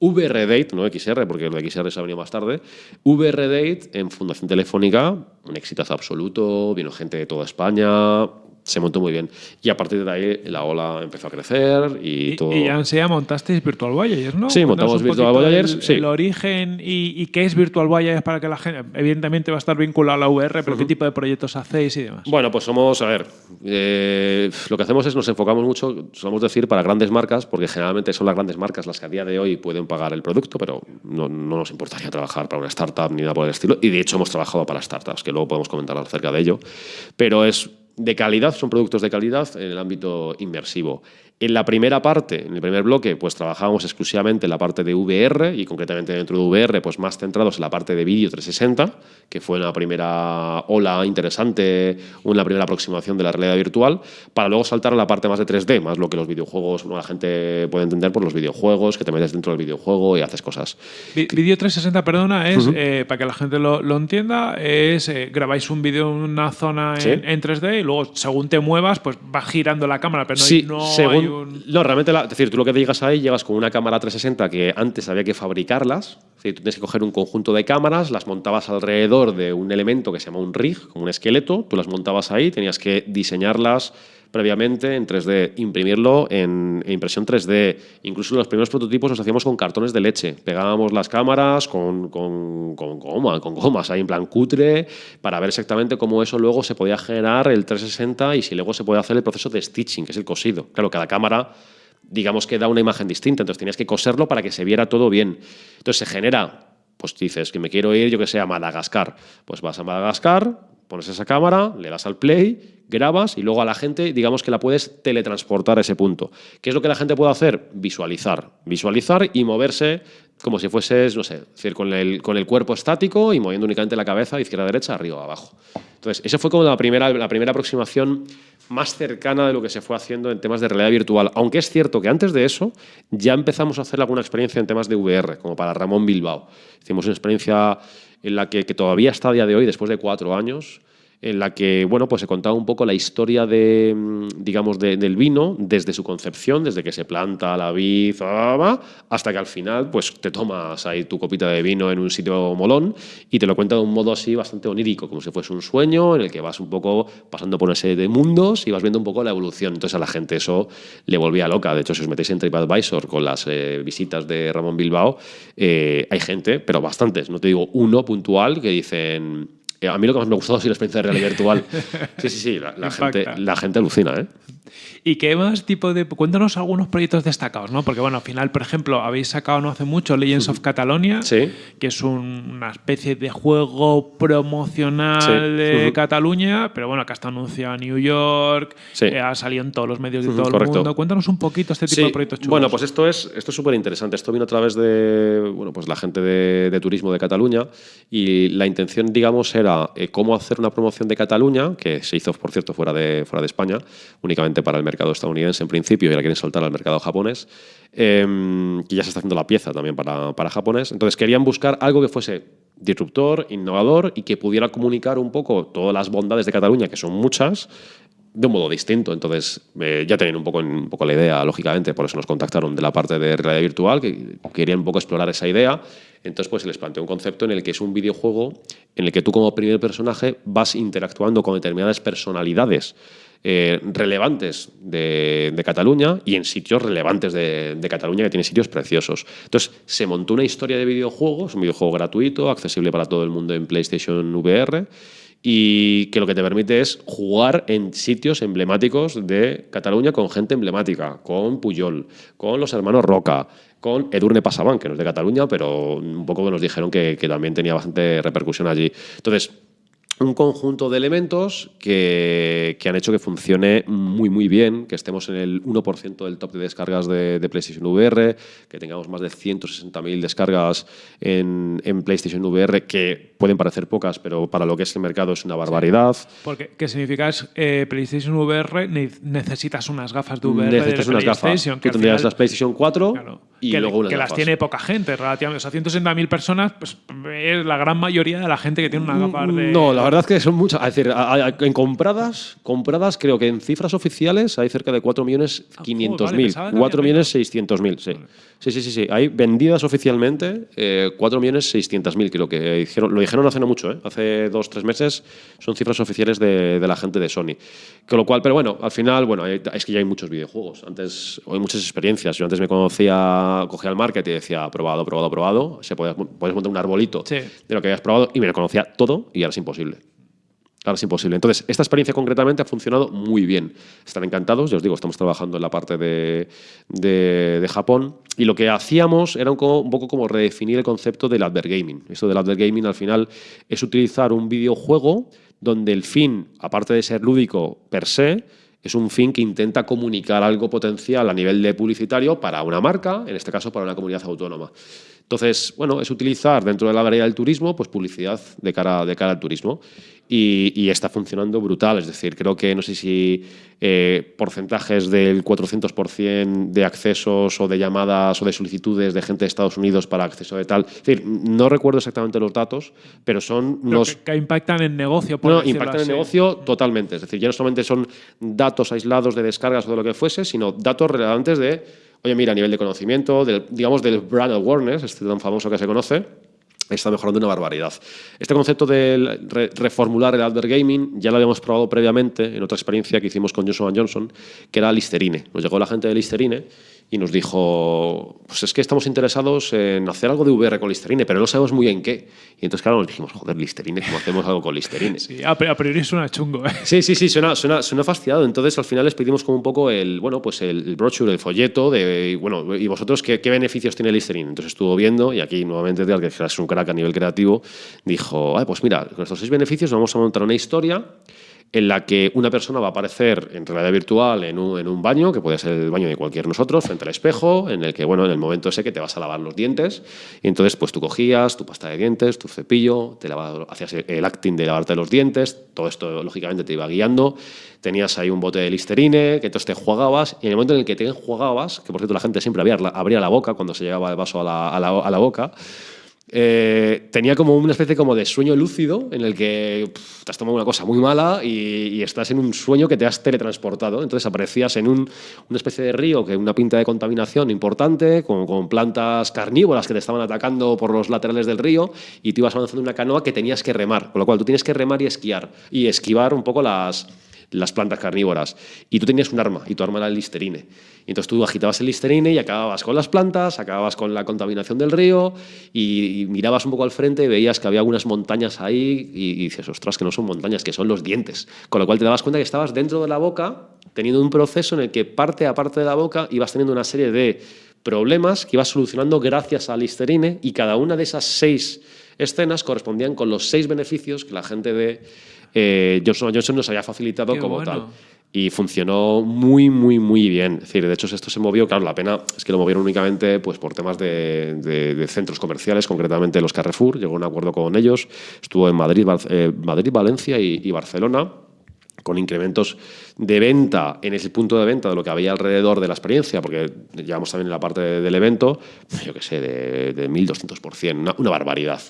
VR Date, no XR, porque lo de XR se ha venido más tarde, VR Date en Fundación Telefónica, un exitazo absoluto, vino gente de toda España, se montó muy bien. Y a partir de ahí la ola empezó a crecer y, todo. Y ya montasteis Virtual Voyagers, ¿no? Sí, montamos Virtual Voyagers. El, sí. el origen y, y, qué es Virtual Voyagers para que la gente. Evidentemente va a estar vinculado a la VR, pero uh -huh. qué tipo de proyectos hacéis y demás. Bueno, pues somos, a ver, eh, lo que hacemos es nos enfocamos mucho, solemos decir, para grandes marcas, porque generalmente son las grandes marcas las que a día de hoy pueden pagar el producto, pero no, no nos importaría trabajar para una startup ni nada por el estilo. Y de hecho hemos trabajado para startups, que luego podemos comentar acerca de ello. Pero es de calidad, son productos de calidad en el ámbito inmersivo. En la primera parte, en el primer bloque, pues trabajábamos exclusivamente en la parte de VR y concretamente dentro de VR, pues más centrados en la parte de vídeo 360, que fue una primera ola interesante, una primera aproximación de la realidad virtual, para luego saltar a la parte más de 3D, más lo que los videojuegos, la gente puede entender por los videojuegos, que te metes dentro del videojuego y haces cosas. Vídeo 360, perdona, es, eh, para que la gente lo, entienda, es eh, grabáis un vídeo en una zona en, 3D y luego según te muevas, pues va girando la cámara, pero no, según, no, realmente, es decir, tú lo que llegas ahí, llegas con una cámara 360 que antes había que fabricarlas. Es decir, tú tienes que coger un conjunto de cámaras, las montabas alrededor de un elemento que se llama un rig, como un esqueleto, tú las montabas ahí, tenías que diseñarlas previamente en 3D, imprimirlo en, impresión 3D. Incluso los primeros prototipos los hacíamos con cartones de leche. Pegábamos las cámaras con, con, con, goma, con gomas ahí en plan cutre para ver exactamente cómo eso luego se podía generar el 360 y si luego se puede hacer el proceso de stitching, que es el cosido. Claro, cada cámara digamos que da una imagen distinta, entonces tenías que coserlo para que se viera todo bien. Entonces se genera, pues dices que me quiero ir, yo que sé, a Madagascar. Pues vas a Madagascar, pones esa cámara, le das al play grabas y luego a la gente, digamos que la puedes teletransportar a ese punto. ¿Qué es lo que la gente puede hacer? Visualizar. Visualizar y moverse como si fueses, no sé, decir, con el, con el cuerpo estático y moviendo únicamente la cabeza izquierda derecha, arriba abajo. Entonces, esa fue como la primera, la primera aproximación más cercana de lo que se fue haciendo en temas de realidad virtual. Aunque es cierto que antes de eso ya empezamos a hacer alguna experiencia en temas de VR, como para Ramón Bilbao. Hicimos una experiencia en la que, que todavía está a día de hoy, después de cuatro años, en la que bueno, pues se contaba un poco la historia de, mm, digamos, del vino desde su concepción, desde que se planta la vid hasta que al final pues, te tomas ahí tu copita de vino en un sitio molón y te lo cuenta de un modo así bastante onírico, como si fuese un sueño en el que vas un poco pasando por una serie de mundos y vas viendo un poco la evolución. Entonces a la gente eso le volvía loca. De hecho, si os metéis en TripAdvisor con las eh, visitas de Ramón Bilbao, eh, hay gente, pero bastantes, no te digo uno puntual, que dicen a mí lo que más me ha gustado ha sido la experiencia de realidad virtual. Sí, sí, sí, la, gente, la gente alucina, ¿eh? ¿Y qué más tipo de...? Cuéntanos algunos proyectos destacados, ¿no? Porque, bueno, al final, por ejemplo, habéis sacado no hace mucho Legends of Catalonia, que es una especie de juego promocional de Cataluña, pero bueno, que está anunciado en New York, eh, ha salido en todos los medios de todo el mundo. Cuéntanos un poquito este tipo de proyectos chulos. Bueno, pues esto es esto súper interesante. Esto vino a través de, bueno, pues la gente de, turismo de Cataluña y la intención, digamos, era eh, cómo hacer una promoción de Cataluña, que se hizo, por cierto, fuera de, fuera de España, únicamente para el mercado estadounidense en principio y ahora quieren saltar al mercado japonés, em, que ya se está haciendo la pieza también para, para japonés. Entonces querían buscar algo que fuese disruptor, innovador y que pudiera comunicar un poco todas las bondades de Cataluña, que son muchas, de un modo distinto. Entonces, eh, ya tenían un poco, un poco la idea, lógicamente, por eso nos contactaron de la parte de realidad virtual, que querían un poco explorar esa idea. Entonces, pues se les planteó un concepto en el que es un videojuego en el que tú como primer personaje vas interactuando con determinadas personalidades eh, relevantes de, Cataluña y en sitios relevantes de, Cataluña que tiene sitios preciosos. Entonces, se montó una historia de videojuegos, un videojuego gratuito, accesible para todo el mundo en PlayStation VR y que lo que te permite es jugar en sitios emblemáticos de Cataluña con gente emblemática, con Puyol, con los hermanos Roca, con Edurne Pasaban, que no es de Cataluña, pero un poco nos dijeron que, que también tenía bastante repercusión allí. Entonces, un conjunto de elementos que, que, han hecho que funcione muy muy bien, que estemos en el 1% del top de descargas de, PlayStation VR, que tengamos más de 160.000 descargas en, en, PlayStation VR, que pueden parecer pocas, pero para lo que es el mercado es una barbaridad. Porque, ¿Qué significa? Es, eh, PlayStation VR necesitas unas gafas de VR necesitas de unas. Gafas. Tú tendrías las PlayStation 4 y que, luego unas Que las tiene poca gente, relativamente. O sea, 160.000 personas pues, es la gran mayoría de la gente que tiene una gafa de... No, la verdad es que son muchas. Es decir, en compradas, compradas creo que en cifras oficiales hay cerca de 4.500.000. Ah, 4.600.000, sí. sí. Sí, sí, sí, Hay vendidas oficialmente eh, 4.600.000, creo que dijeron, lo dijeron hace no mucho, ¿eh? hace dos, tres meses. Son cifras oficiales de, la gente de Sony. Con lo cual, pero bueno, al final, bueno, es que ya hay muchos videojuegos. Antes, hay muchas experiencias. Yo antes me conocía, cogía el market y decía, probado, probado, probado. Se puedes, puedes montar un arbolito de lo que habías probado y me lo conocía todo y ahora es imposible. Ahora es imposible. Entonces, esta experiencia concretamente ha funcionado muy bien. Están encantados, ya os digo, estamos trabajando en la parte de, de, Japón y lo que hacíamos era un, poco como redefinir el concepto del advergaming. Esto del advergaming al final es utilizar un videojuego donde el fin, aparte de ser lúdico per se, es un fin que intenta comunicar algo potencial a nivel de publicitario para una marca, en este caso para una comunidad autónoma. Entonces, bueno, es utilizar dentro de la variedad del turismo pues publicidad de cara, de cara al turismo y, está funcionando brutal. Es decir, creo que no sé si eh, porcentajes del 400% de accesos o de llamadas o de solicitudes de gente de Estados Unidos para acceso de tal. Es decir, no recuerdo exactamente los datos, pero son los. Que, impactan en negocio, por No, impactan en negocio totalmente. Es decir, ya no solamente son datos aislados de descargas o de lo que fuese, sino datos relevantes de, oye, mira, a nivel de conocimiento, digamos, del brand awareness, este tan famoso que se conoce está mejorando una barbaridad. Este concepto de reformular el advert gaming ya lo habíamos probado previamente en otra experiencia que hicimos con Johnson Johnson, que era Listerine. Nos llegó la gente de Listerine y nos dijo, pues es que estamos interesados en hacer algo de VR con Listerine, pero no sabemos muy bien qué. Y entonces, claro, nos dijimos, joder, Listerine, ¿cómo hacemos algo con Listerine? Sí, a priori suena chungo. ¿eh? Sí, sí, sí, suena, suena, suena fastidiado. Entonces, al final les pedimos como un poco el, bueno, pues el, brochure, el folleto de, bueno, ¿y vosotros qué, qué beneficios tiene Listerine? Entonces estuvo viendo y aquí nuevamente, que es un crack a nivel creativo, dijo, pues mira, con estos seis beneficios vamos a montar una historia en la que una persona va a aparecer en realidad virtual en un, en un, baño, que puede ser el baño de cualquier nosotros, frente al espejo, en el que, bueno, en el momento ese que te vas a lavar los dientes, y entonces pues tú cogías tu pasta de dientes, tu cepillo, te lavas, hacías el acting de lavarte los dientes, todo esto lógicamente te iba guiando, tenías ahí un bote de Listerine, que entonces te jugabas, y en el momento en el que te enjuagabas, que por cierto la gente siempre abría la boca cuando se llegaba el vaso a la, a la, a la boca, eh, tenía como una especie como de sueño lúcido en el que te has tomado una cosa muy mala y, estás en un sueño que te has teletransportado. Entonces aparecías en un, una especie de río que una pinta de contaminación importante, con, con, plantas carnívoras que te estaban atacando por los laterales del río y te ibas avanzando en una canoa que tenías que remar. Con lo cual tú tienes que remar y esquiar y esquivar un poco las, las plantas carnívoras. Y tú tenías un arma, y tu arma era el listerine. Y entonces tú agitabas el listerine y acababas con las plantas, acababas con la contaminación del río, y, mirabas un poco al frente y veías que había algunas montañas ahí, y, y, dices, ostras, que no son montañas, que son los dientes. Con lo cual te dabas cuenta que estabas dentro de la boca, teniendo un proceso en el que parte a parte de la boca ibas teniendo una serie de problemas que ibas solucionando gracias al listerine, y cada una de esas seis escenas correspondían con los seis beneficios que la gente de eh, Johnson Johnson nos había facilitado como tal. Y funcionó muy, muy, muy bien. Es decir, de hecho, esto se movió, claro, la pena es que lo movieron únicamente pues, por temas de, centros comerciales, concretamente los Carrefour, llegó un acuerdo con ellos, estuvo en Madrid, eh, Madrid Valencia y, Barcelona con incrementos de venta en ese punto de venta de lo que había alrededor de la experiencia, porque llevamos también en la parte del evento, yo qué sé, de, de 1.200%, una barbaridad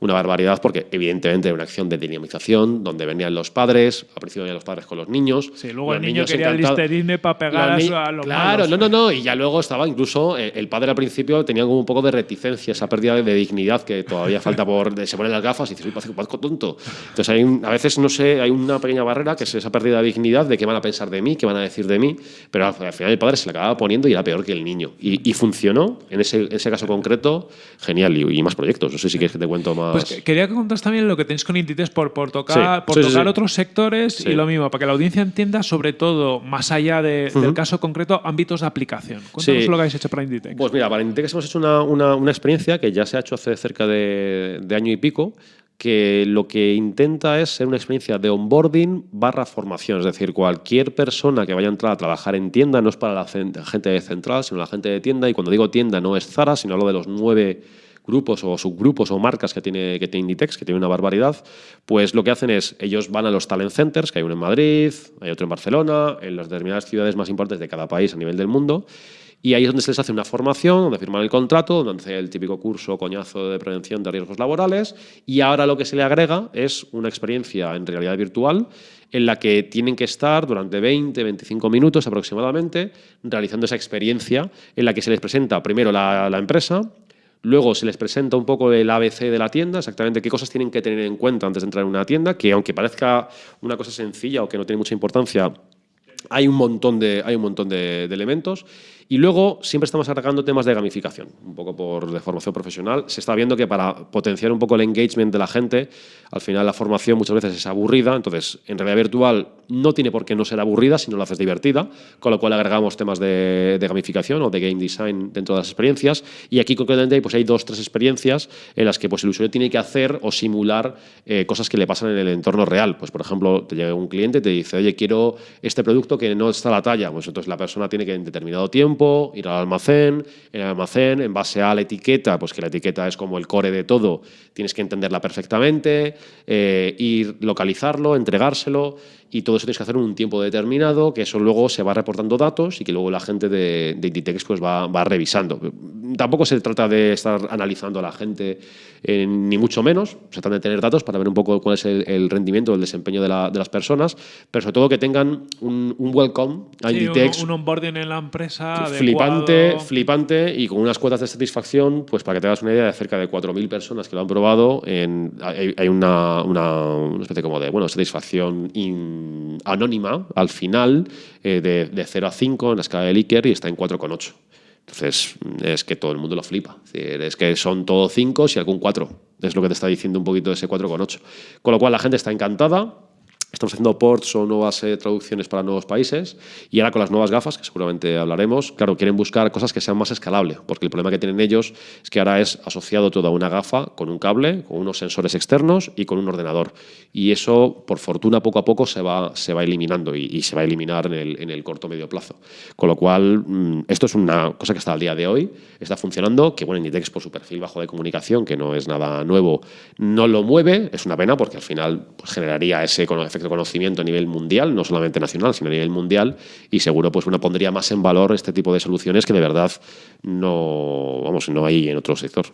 una barbaridad porque evidentemente era una acción de dinamización donde venían los padres, al principio venían los padres con los niños. Sí, luego el niño quería listerine para pegar a, los Claro, no, no, no, y ya luego estaba incluso eh, el padre al principio tenía como un poco de reticencia, esa pérdida de dignidad que todavía falta por se ponen las gafas y dices, "Uy, parezco tonto." Entonces hay a veces no sé, hay una pequeña barrera que es esa pérdida de dignidad de qué van a pensar de mí, qué van a decir de mí, pero al, final el padre se le acababa poniendo y era peor que el niño. Y, funcionó en ese, ese caso concreto, genial y, más proyectos. No sé si quieres que te cuento más. Pues quería que contaras también lo que tenéis con Inditex por, por tocar, por tocar otros sectores y lo mismo, para que la audiencia entienda, sobre todo, más allá del caso concreto, ámbitos de aplicación. Cuéntanos lo que habéis hecho para Inditex. Pues mira, para Inditex hemos hecho una, una, una experiencia que ya se ha hecho hace cerca de, de año y pico, que lo que intenta es ser una experiencia de onboarding barra formación. Es decir, cualquier persona que vaya a entrar a trabajar en tienda no es para la gente de central, sino la gente de tienda. Y cuando digo tienda no es Zara, sino hablo de los nueve grupos o subgrupos o marcas que tiene, que tiene Inditex, que tiene una barbaridad, pues lo que hacen es, ellos van a los talent centers, que hay uno en Madrid, hay otro en Barcelona, en las determinadas ciudades más importantes de cada país a nivel del mundo, y ahí es donde se les hace una formación, donde firman el contrato, donde hace el típico curso coñazo de prevención de riesgos laborales. Y ahora lo que se le agrega es una experiencia en realidad virtual en la que tienen que estar durante 20, 25 minutos aproximadamente realizando esa experiencia en la que se les presenta primero la, la empresa, Luego se les presenta un poco el ABC de la tienda, exactamente qué cosas tienen que tener en cuenta antes de entrar en una tienda, que aunque parezca una cosa sencilla o que no tiene mucha importancia, hay un montón de, hay un montón de, elementos. Y luego siempre estamos agregando temas de gamificación, un poco por de formación profesional. Se está viendo que para potenciar un poco el engagement de la gente, al final la formación muchas veces es aburrida, entonces en realidad virtual no tiene por qué no ser aburrida si no lo haces divertida, con lo cual agregamos temas de, gamificación o de game design dentro de las experiencias. Y aquí concretamente pues hay dos, tres experiencias en las que pues, el usuario tiene que hacer o simular eh, cosas que le pasan en el entorno real. Pues por ejemplo, te llega un cliente y te dice, oye, quiero este producto que no está a la talla. Pues entonces la persona tiene que en determinado tiempo ir al almacén, en el almacén, en base a la etiqueta, pues que la etiqueta es como el core de todo, tienes que entenderla perfectamente, eh, ir localizarlo, entregárselo y todo eso tienes que hacer en un tiempo determinado, que eso luego se va reportando datos y que luego la gente de, de Inditex pues va, va, revisando. Tampoco se trata de estar analizando a la gente, eh, ni mucho menos, se trata de tener datos para ver un poco cuál es el, rendimiento, el desempeño de, la, de, las personas, pero sobre todo que tengan un, un welcome a Inditex. Un, onboarding en la empresa flipante, flipante y con unas cuotas de satisfacción, pues para que te hagas una idea de cerca de 4.000 personas que lo han probado, en, hay, hay una, una, una, especie como de bueno, satisfacción in, anónima al final eh, de, de, 0 a 5 en la escala de Likert y está en 4,8. Entonces, es que todo el mundo lo flipa. Es, decir, es que son todos 5 y algún 4. Es lo que te está diciendo un poquito ese 4,8. Con lo cual, la gente está encantada Estamos haciendo ports o nuevas eh, traducciones para nuevos países y ahora con las nuevas gafas, que seguramente hablaremos, claro, quieren buscar cosas que sean más escalables, porque el problema que tienen ellos es que ahora es asociado toda una gafa con un cable, con unos sensores externos y con un ordenador. Y eso, por fortuna, poco a poco se va, se va eliminando y, y se va a eliminar en el, en el corto medio plazo. Con lo cual, mmm, esto es una cosa que está al día de hoy, está funcionando, que bueno, Inditex por su perfil bajo de comunicación, que no es nada nuevo, no lo mueve, es una pena porque al final pues, generaría ese efecto de conocimiento a nivel mundial, no solamente nacional, sino a nivel mundial, y seguro pues uno pondría más en valor este tipo de soluciones que de verdad no, vamos, no hay en otro sector.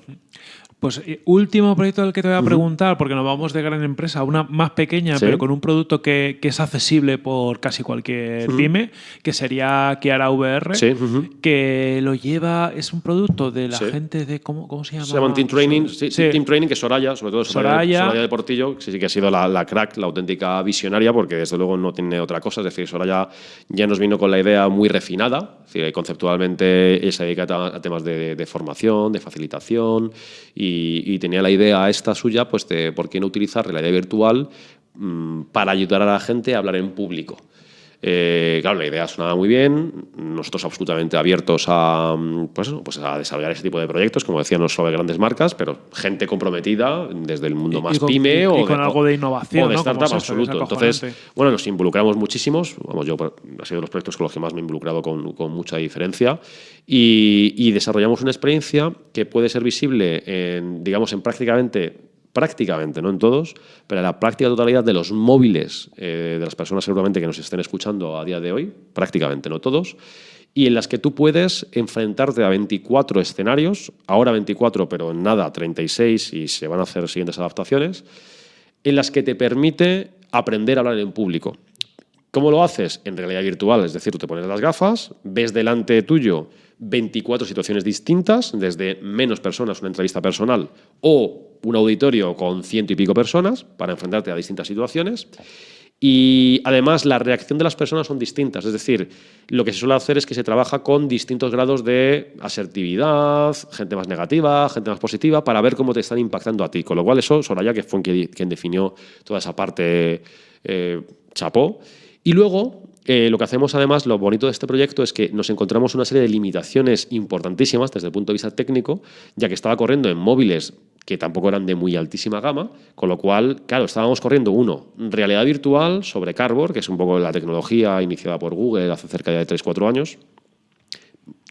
Pues eh, último proyecto del que te voy a preguntar, porque nos vamos de gran empresa a una más pequeña, ¿Sí? pero con un producto que, que, es accesible por casi cualquier pyme, que sería Kiara VR, sí. que lo lleva, es un producto de la gente de, ¿cómo, cómo se llama? Se llama Team Training, sí, Team Training, que es Soraya, sobre todo Soraya, Soraya, Soraya de Portillo, que sí que ha sido la, la, crack, la auténtica visionaria, porque desde luego no tiene otra cosa, es decir, Soraya ya nos vino con la idea muy refinada, es decir, conceptualmente ella se dedica a, temas de, de formación, de facilitación y y, y, tenía la idea esta suya, pues de por qué no utilizar realidad virtual mmm, para ayudar a la gente a hablar en público. Eh, claro, la idea sonaba muy bien, nosotros absolutamente abiertos a, pues, pues a desarrollar ese tipo de proyectos, como decía, no solo de grandes marcas, pero gente comprometida desde el mundo más y con, pyme y, o, y con de, algo de innovación. O de ¿no? startup, absoluto. Entonces, bueno, nos involucramos muchísimos, vamos, yo ha sido de los proyectos con los que más me he involucrado con, con mucha diferencia, y, y desarrollamos una experiencia que puede ser visible en, digamos, en prácticamente prácticamente, no en todos, pero en la práctica totalidad de los móviles eh, de las personas seguramente que nos estén escuchando a día de hoy, prácticamente no todos, y en las que tú puedes enfrentarte a 24 escenarios, ahora 24, pero en nada 36 y se van a hacer siguientes adaptaciones, en las que te permite aprender a hablar en público. ¿Cómo lo haces? En realidad virtual, es decir, tú te pones las gafas, ves delante tuyo 24 situaciones distintas, desde menos personas, una entrevista personal, o un auditorio con ciento y pico personas para enfrentarte a distintas situaciones. Y además la reacción de las personas son distintas, es decir, lo que se suele hacer es que se trabaja con distintos grados de asertividad, gente más negativa, gente más positiva, para ver cómo te están impactando a ti. Con lo cual eso, Soraya, que fue quien definió toda esa parte, eh, chapó. Y luego eh, lo que hacemos además, lo bonito de este proyecto es que nos encontramos una serie de limitaciones importantísimas desde el punto de vista técnico, ya que estaba corriendo en móviles que tampoco eran de muy altísima gama, con lo cual, claro, estábamos corriendo uno, realidad virtual sobre Cardboard, que es un poco la tecnología iniciada por Google hace cerca de 3-4 años,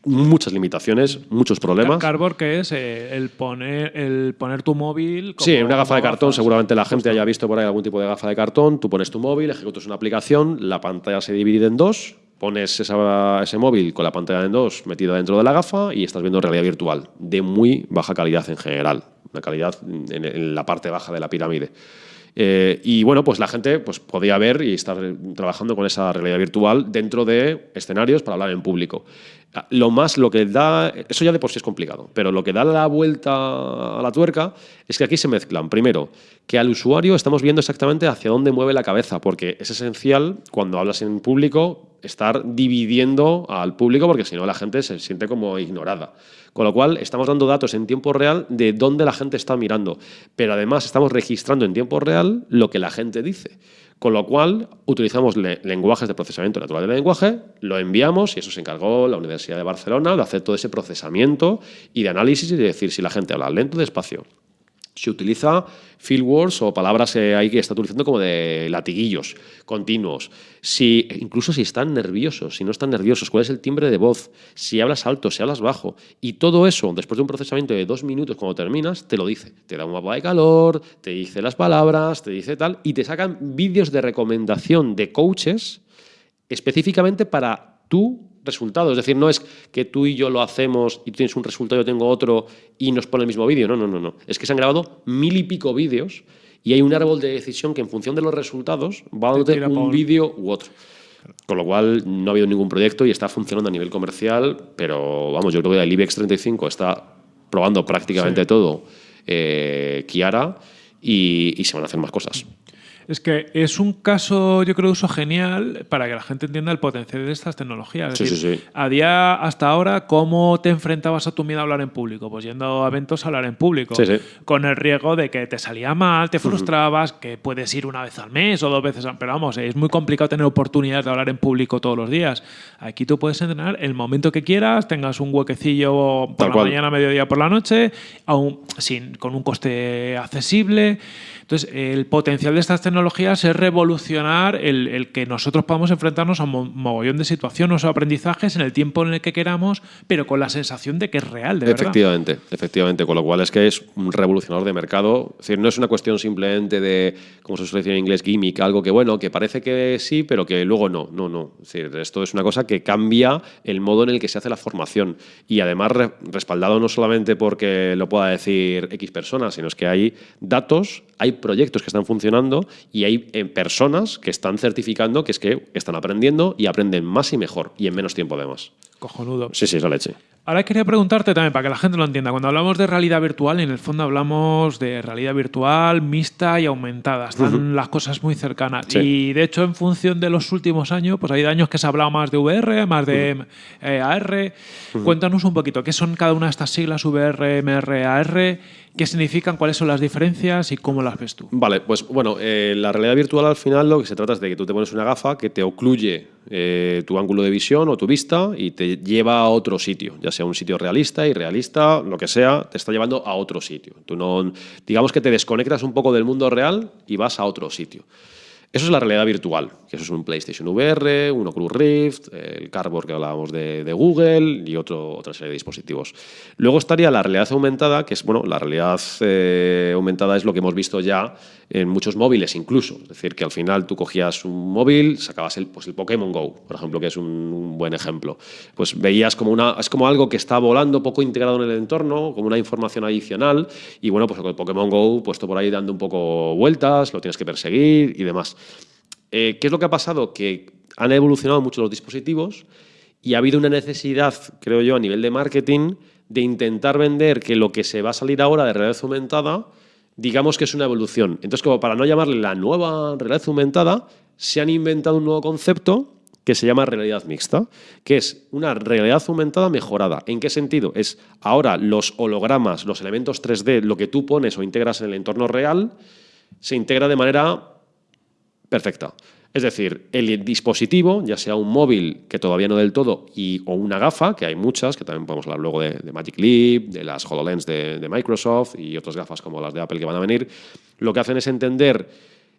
muchas limitaciones, muchos problemas. Cardboard, que es eh, el, poner, el poner tu móvil. sí, una gafa de cartón. Gafas, seguramente la gente haya visto por ahí algún tipo de gafa de cartón. Tú pones tu móvil, ejecutas una aplicación, la pantalla se divide en dos, pones esa, ese móvil con la pantalla en dos metida dentro de la gafa y estás viendo realidad virtual de muy baja calidad en general, una calidad en, en la parte baja de la pirámide. Eh, y bueno, pues la gente pues, podía ver y estar trabajando con esa realidad virtual dentro de escenarios para hablar en público. Lo más, lo que da, eso ya de por sí es complicado, pero lo que da la vuelta a la tuerca es que aquí se mezclan, primero, que al usuario estamos viendo exactamente hacia dónde mueve la cabeza, porque es esencial cuando hablas en público estar dividiendo al público, porque si no la gente se siente como ignorada. Con lo cual, estamos dando datos en tiempo real de dónde la gente está mirando, pero además estamos registrando en tiempo real lo que la gente dice. Con lo cual, utilizamos lenguajes de procesamiento natural del lenguaje, lo enviamos y eso se encargó la Universidad de Barcelona de hacer todo ese procesamiento y de análisis y de decir si la gente habla lento o despacio, se utiliza field words o palabras que hay que está utilizando como de latiguillos continuos. Si, incluso si están nerviosos, si no están nerviosos, cuál es el timbre de voz, si hablas alto, si hablas bajo. Y todo eso, después de un procesamiento de dos minutos cuando terminas, te lo dice. Te da un mapa de calor, te dice las palabras, te dice tal, y te sacan vídeos de recomendación de coaches específicamente para tú resultado. Es decir, no es que tú y yo lo hacemos y tú tienes un resultado, yo tengo otro y nos pone el mismo vídeo. No, no, no, no. Es que se han grabado mil y pico vídeos y hay un árbol de decisión que en función de los resultados va a dar un vídeo u otro. Con lo cual no ha habido ningún proyecto y está funcionando a nivel comercial, pero vamos, yo creo que el IBEX 35 está probando prácticamente todo eh, Kiara y, y se van a hacer más cosas. Es que es un caso, yo creo, uso genial para que la gente entienda el potencial de estas tecnologías. sí, sí, sí. A día hasta ahora, ¿cómo te enfrentabas a tu miedo a hablar en público? Pues yendo a eventos a hablar en público. Sí, sí. Con el riesgo de que te salía mal, te frustrabas, que puedes ir una vez al mes o dos veces. Pero vamos, es muy complicado tener oportunidades de hablar en público todos los días. Aquí tú puedes entrenar el momento que quieras, tengas un huequecillo por la mañana, mediodía, por la noche, aún sin, con un coste accesible. Entonces, el potencial de estas tecnologías es revolucionar el, que nosotros podamos enfrentarnos a un mogollón de situaciones o aprendizajes en el tiempo en el que queramos, pero con la sensación de que es real, de efectivamente, verdad. Efectivamente, con lo cual es que es un revolucionador de mercado. Es decir, no es una cuestión simplemente de, como se suele decir en inglés, gimmick, algo que, bueno, que parece que sí, pero que luego no. No, no. Es decir, esto es una cosa que cambia el modo en el que se hace la formación y además respaldado no solamente porque lo pueda decir X personas, sino es que hay datos, hay proyectos que están funcionando y hay eh, personas que están certificando que es que están aprendiendo y aprenden más y mejor y en menos tiempo además. Cojonudo. Sí, sí, esa leche. Ahora quería preguntarte también, para que la gente lo entienda, cuando hablamos de realidad virtual, en el fondo hablamos de realidad virtual mixta y aumentada. Están las cosas muy cercanas. Y de hecho, en función de los últimos años, pues hay años que se ha hablado más de VR, más de eh, AR. Cuéntanos un poquito, ¿qué son cada una de estas siglas VR, MR, AR? ¿Qué significan? ¿Cuáles son las diferencias y cómo las ves tú? Vale, pues bueno, eh, la realidad virtual al final lo que se trata es de que tú te pones una gafa que te ocluye eh, tu ángulo de visión o tu vista y te lleva a otro sitio, ya sea un sitio realista, irrealista, lo que sea, te está llevando a otro sitio. Tú no, digamos que te desconectas un poco del mundo real y vas a otro sitio. Eso es la realidad virtual, que eso es un PlayStation VR, un Oculus Rift, el Cardboard que hablábamos de, Google y otra serie de dispositivos. Luego estaría la realidad aumentada, que es, bueno, la realidad eh, aumentada es lo que hemos visto ya en muchos móviles incluso. Es decir, que al final tú cogías un móvil, sacabas el, pues el Pokémon Go, por ejemplo, que es un, buen ejemplo. Pues veías como una, es como algo que está volando poco integrado en el entorno, como una información adicional, y bueno, pues el Pokémon Go puesto por ahí dando un poco vueltas, lo tienes que perseguir y demás. Eh, ¿Qué es lo que ha pasado? Que han evolucionado mucho los dispositivos y ha habido una necesidad, creo yo, a nivel de marketing, de intentar vender que lo que se va a salir ahora de realidad aumentada, digamos que es una evolución. Entonces, como para no llamarle la nueva realidad aumentada, se han inventado un nuevo concepto que se llama realidad mixta, que es una realidad aumentada mejorada. ¿En qué sentido? Es ahora los hologramas, los elementos 3D, lo que tú pones o integras en el entorno real, se integra de manera perfecta. Es decir, el dispositivo, ya sea un móvil, que todavía no del todo, y, o una gafa, que hay muchas, que también podemos hablar luego de, Magic Leap, de las HoloLens de, Microsoft y otras gafas como las de Apple que van a venir, lo que hacen es entender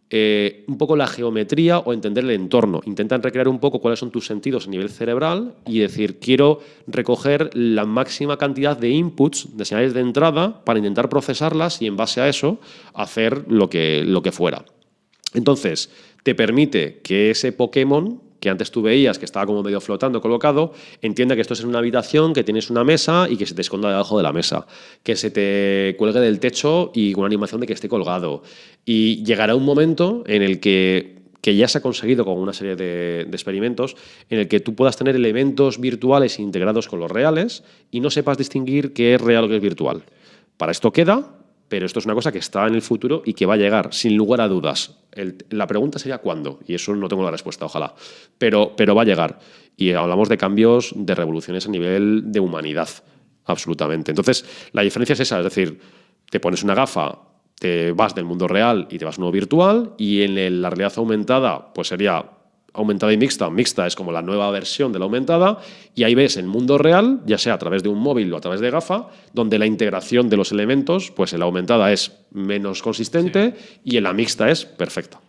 eh, un poco la geometría o entender el entorno. Intentan recrear un poco cuáles son tus sentidos a nivel cerebral y decir, quiero recoger la máxima cantidad de inputs, de señales de entrada, para intentar procesarlas y en base a eso hacer lo que, lo que fuera. Entonces, te permite que ese Pokémon que antes tú veías que estaba como medio flotando, colocado, entienda que esto es en una habitación, que tienes una mesa y que se te esconda debajo de la mesa, que se te cuelgue del techo y con una animación de que esté colgado. Y llegará un momento en el que que ya se ha conseguido con una serie de, de, experimentos en el que tú puedas tener elementos virtuales integrados con los reales y no sepas distinguir qué es real o qué es virtual. Para esto queda, pero esto es una cosa que está en el futuro y que va a llegar, sin lugar a dudas. la pregunta sería cuándo, y eso no tengo la respuesta, ojalá, pero, pero va a llegar. Y hablamos de cambios, de revoluciones a nivel de humanidad, absolutamente. Entonces, la diferencia es esa, es decir, te pones una gafa, te vas del mundo real y te vas a uno virtual, y en la realidad aumentada, pues sería aumentada y mixta. Mixta es como la nueva versión de la aumentada y ahí ves el mundo real, ya sea a través de un móvil o a través de gafa, donde la integración de los elementos, pues en la aumentada es menos consistente y en la mixta es perfecta.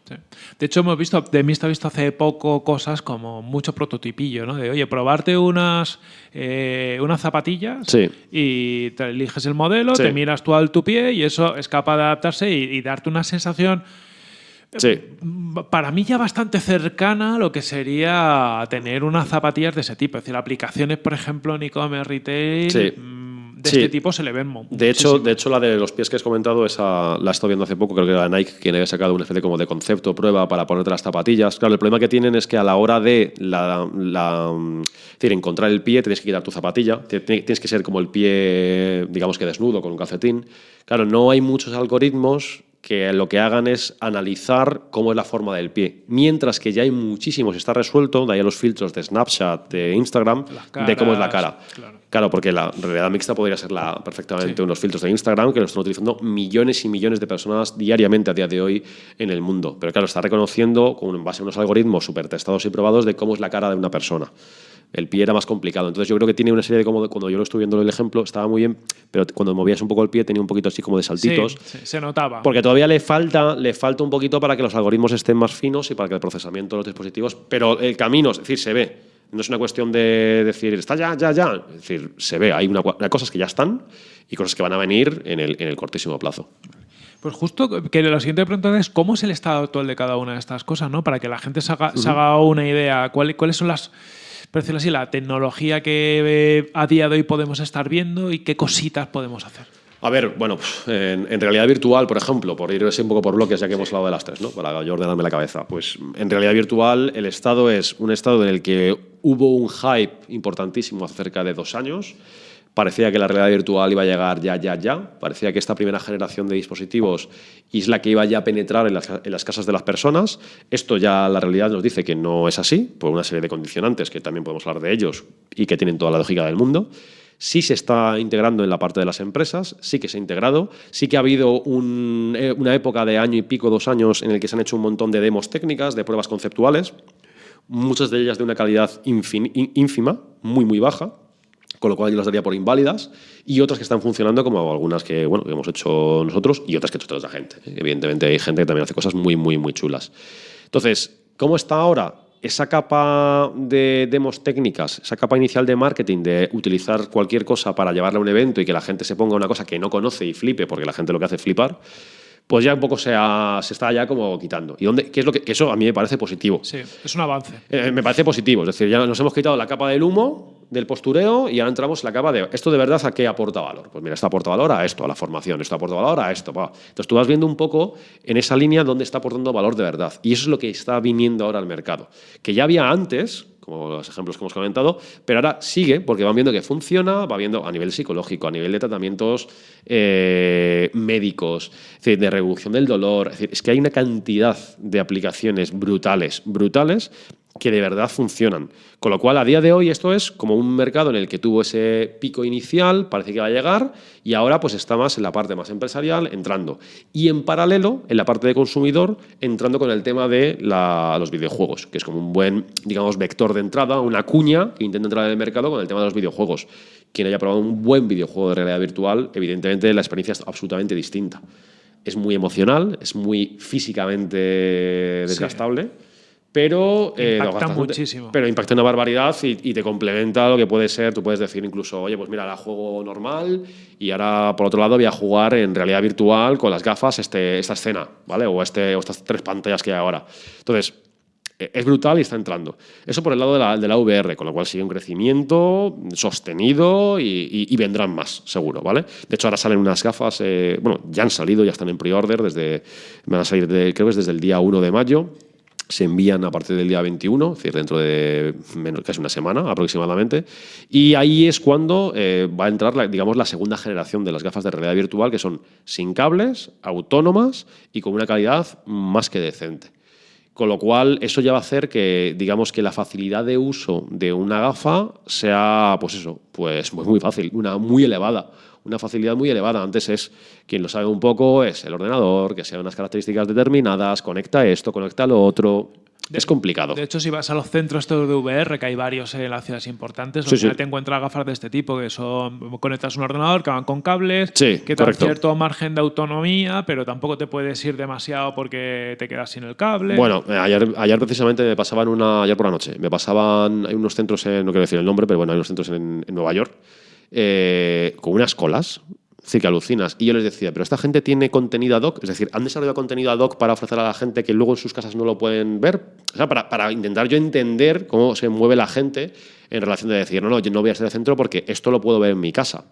De hecho, hemos visto, de mixta he visto hace poco cosas como mucho prototipillo, ¿no? De, oye, probarte unas, eh, unas zapatillas y te eliges el modelo, te miras tú al tu pie y eso es capaz de adaptarse y darte una sensación Sí. Para mí ya bastante cercana a lo que sería tener unas zapatillas de ese tipo. Es decir, aplicaciones, por ejemplo, en e-commerce retail. Mm, de este tipo se le ven de hecho, de hecho, la de los pies que has comentado, esa la he estado viendo hace poco, creo que era Nike quien había sacado una especie como de concepto, prueba para ponerte las zapatillas. Claro, el problema que tienen es que a la hora de la, decir, encontrar el pie tienes que quitar tu zapatilla, tienes que ser como el pie, digamos que desnudo, con un calcetín. Claro, no hay muchos algoritmos que lo que hagan es analizar cómo es la forma del pie. Mientras que ya hay muchísimos, está resuelto, de ahí a los filtros de Snapchat, de Instagram, de cómo es la cara. Claro. porque la realidad mixta podría ser la, perfectamente unos filtros de Instagram que lo están utilizando millones y millones de personas diariamente a día de hoy en el mundo. Pero claro, está reconociendo con base a unos algoritmos súper testados y probados de cómo es la cara de una persona el pie era más complicado. Entonces yo creo que tiene una serie de como cuando yo lo estuve viendo el ejemplo estaba muy bien, pero cuando movías un poco el pie tenía un poquito así como de saltitos. Sí, se notaba. Porque todavía le falta, le falta un poquito para que los algoritmos estén más finos y para que el procesamiento de los dispositivos, pero el camino, es decir, se ve. No es una cuestión de decir, está ya, ya, ya. Es decir, se ve. Hay, una, cosas que ya están y cosas que van a venir en el, en el cortísimo plazo. Pues justo que la siguiente pregunta es cómo es el estado actual de cada una de estas cosas, ¿no? Para que la gente se haga, una idea. ¿Cuáles son las por decirlo así, la tecnología que eh, a día de hoy podemos estar viendo y qué cositas podemos hacer. A ver, bueno, en, realidad virtual, por ejemplo, por ir un poco por bloques, ya que hemos hablado de las tres, ¿no? Para yo ordenarme la cabeza. Pues en realidad virtual el estado es un estado en el que hubo un hype importantísimo hace cerca de dos años parecía que la realidad virtual iba a llegar ya, ya, ya. Parecía que esta primera generación de dispositivos es la que iba ya a penetrar en las, casas de las personas. Esto ya la realidad nos dice que no es así, por una serie de condicionantes que también podemos hablar de ellos y que tienen toda la lógica del mundo. Sí se está integrando en la parte de las empresas, sí que se ha integrado, sí que ha habido eh, una época de año y pico, dos años, en el que se han hecho un montón de demos técnicas, de pruebas conceptuales, muchas de ellas de una calidad ínfima, muy, muy baja, con lo cual yo las daría por inválidas, y otras que están funcionando, como algunas que, bueno, hemos hecho nosotros y otras que ha hecho toda la gente. Evidentemente hay gente que también hace cosas muy, muy, muy chulas. Entonces, ¿cómo está ahora? Esa capa de demos técnicas, esa capa inicial de marketing, de utilizar cualquier cosa para llevarla a un evento y que la gente se ponga una cosa que no conoce y flipe, porque la gente lo que hace es flipar, pues ya un poco se, se está ya como quitando. ¿Y dónde, qué es lo que, eso a mí me parece positivo? Sí, es un avance. Eh, me parece positivo. Es decir, ya nos hemos quitado la capa del humo, del postureo, y ahora entramos en la capa de esto de verdad a qué aporta valor. Pues mira, esto aporta valor a esto, a la formación, esto aporta valor a esto. Entonces tú vas viendo un poco en esa línea dónde está aportando valor de verdad. Y eso es lo que está viniendo ahora al mercado. Que ya había antes, como los ejemplos que hemos comentado, pero ahora sigue porque van viendo que funciona, va viendo a nivel psicológico, a nivel de tratamientos eh, médicos, de reducción del dolor. Es, es que hay una cantidad de aplicaciones brutales, brutales, que de verdad funcionan. Con lo cual, a día de hoy, esto es como un mercado en el que tuvo ese pico inicial, parece que va a llegar, y ahora pues está más en la parte más empresarial, entrando. Y en paralelo, en la parte de consumidor, entrando con el tema de los videojuegos, que es como un buen, digamos, vector de entrada, una cuña que intenta entrar en el mercado con el tema de los videojuegos. Quien haya probado un buen videojuego de realidad virtual, evidentemente la experiencia es absolutamente distinta. Es muy emocional, es muy físicamente desgastable pero eh, impacta muchísimo. Pero impacta una barbaridad y, te complementa lo que puede ser. Tú puedes decir incluso, oye, pues mira, la juego normal y ahora por otro lado voy a jugar en realidad virtual con las gafas este, esta escena, ¿vale? O, este, o estas tres pantallas que hay ahora. Entonces, e, es brutal y está entrando. Eso por el lado de la, de la VR, con lo cual sigue un crecimiento sostenido y, vendrán más, seguro, ¿vale? De hecho, ahora salen unas gafas, eh, bueno, ya han salido, ya están en pre-order, desde, van a salir, de, creo que es desde el día 1 de mayo, se envían a partir del día 21, es decir, dentro de casi una semana aproximadamente. Y ahí es cuando eh, va a entrar, la, digamos, la segunda generación de las gafas de realidad virtual, que son sin cables, autónomas y con una calidad más que decente. Con lo cual, eso ya va a hacer que, digamos, que la facilidad de uso de una gafa sea, pues eso, pues muy fácil, una muy elevada una facilidad muy elevada. Antes es, quien lo sabe un poco, es el ordenador, que sea unas características determinadas, conecta esto, conecta lo otro. es complicado. De hecho, si vas a los centros de VR, que hay varios en las ciudades importantes, donde te encuentras gafas de este tipo, que son conectas un ordenador, que van con cables, que tienen cierto margen de autonomía, pero tampoco te puedes ir demasiado porque te quedas sin el cable. Bueno, eh, ayer, ayer precisamente me pasaban una, ayer por la noche, me pasaban, hay unos centros, en, no quiero decir el nombre, pero bueno, hay unos centros en Nueva York eh, con unas colas. Sí, que alucinas. Y yo les decía, pero esta gente tiene contenido ad hoc, es decir, han desarrollado contenido ad hoc para ofrecer a la gente que luego en sus casas no lo pueden ver. O sea, para, intentar yo entender cómo se mueve la gente en relación de decir, no, no, yo no voy a ser el centro porque esto lo puedo ver en mi casa.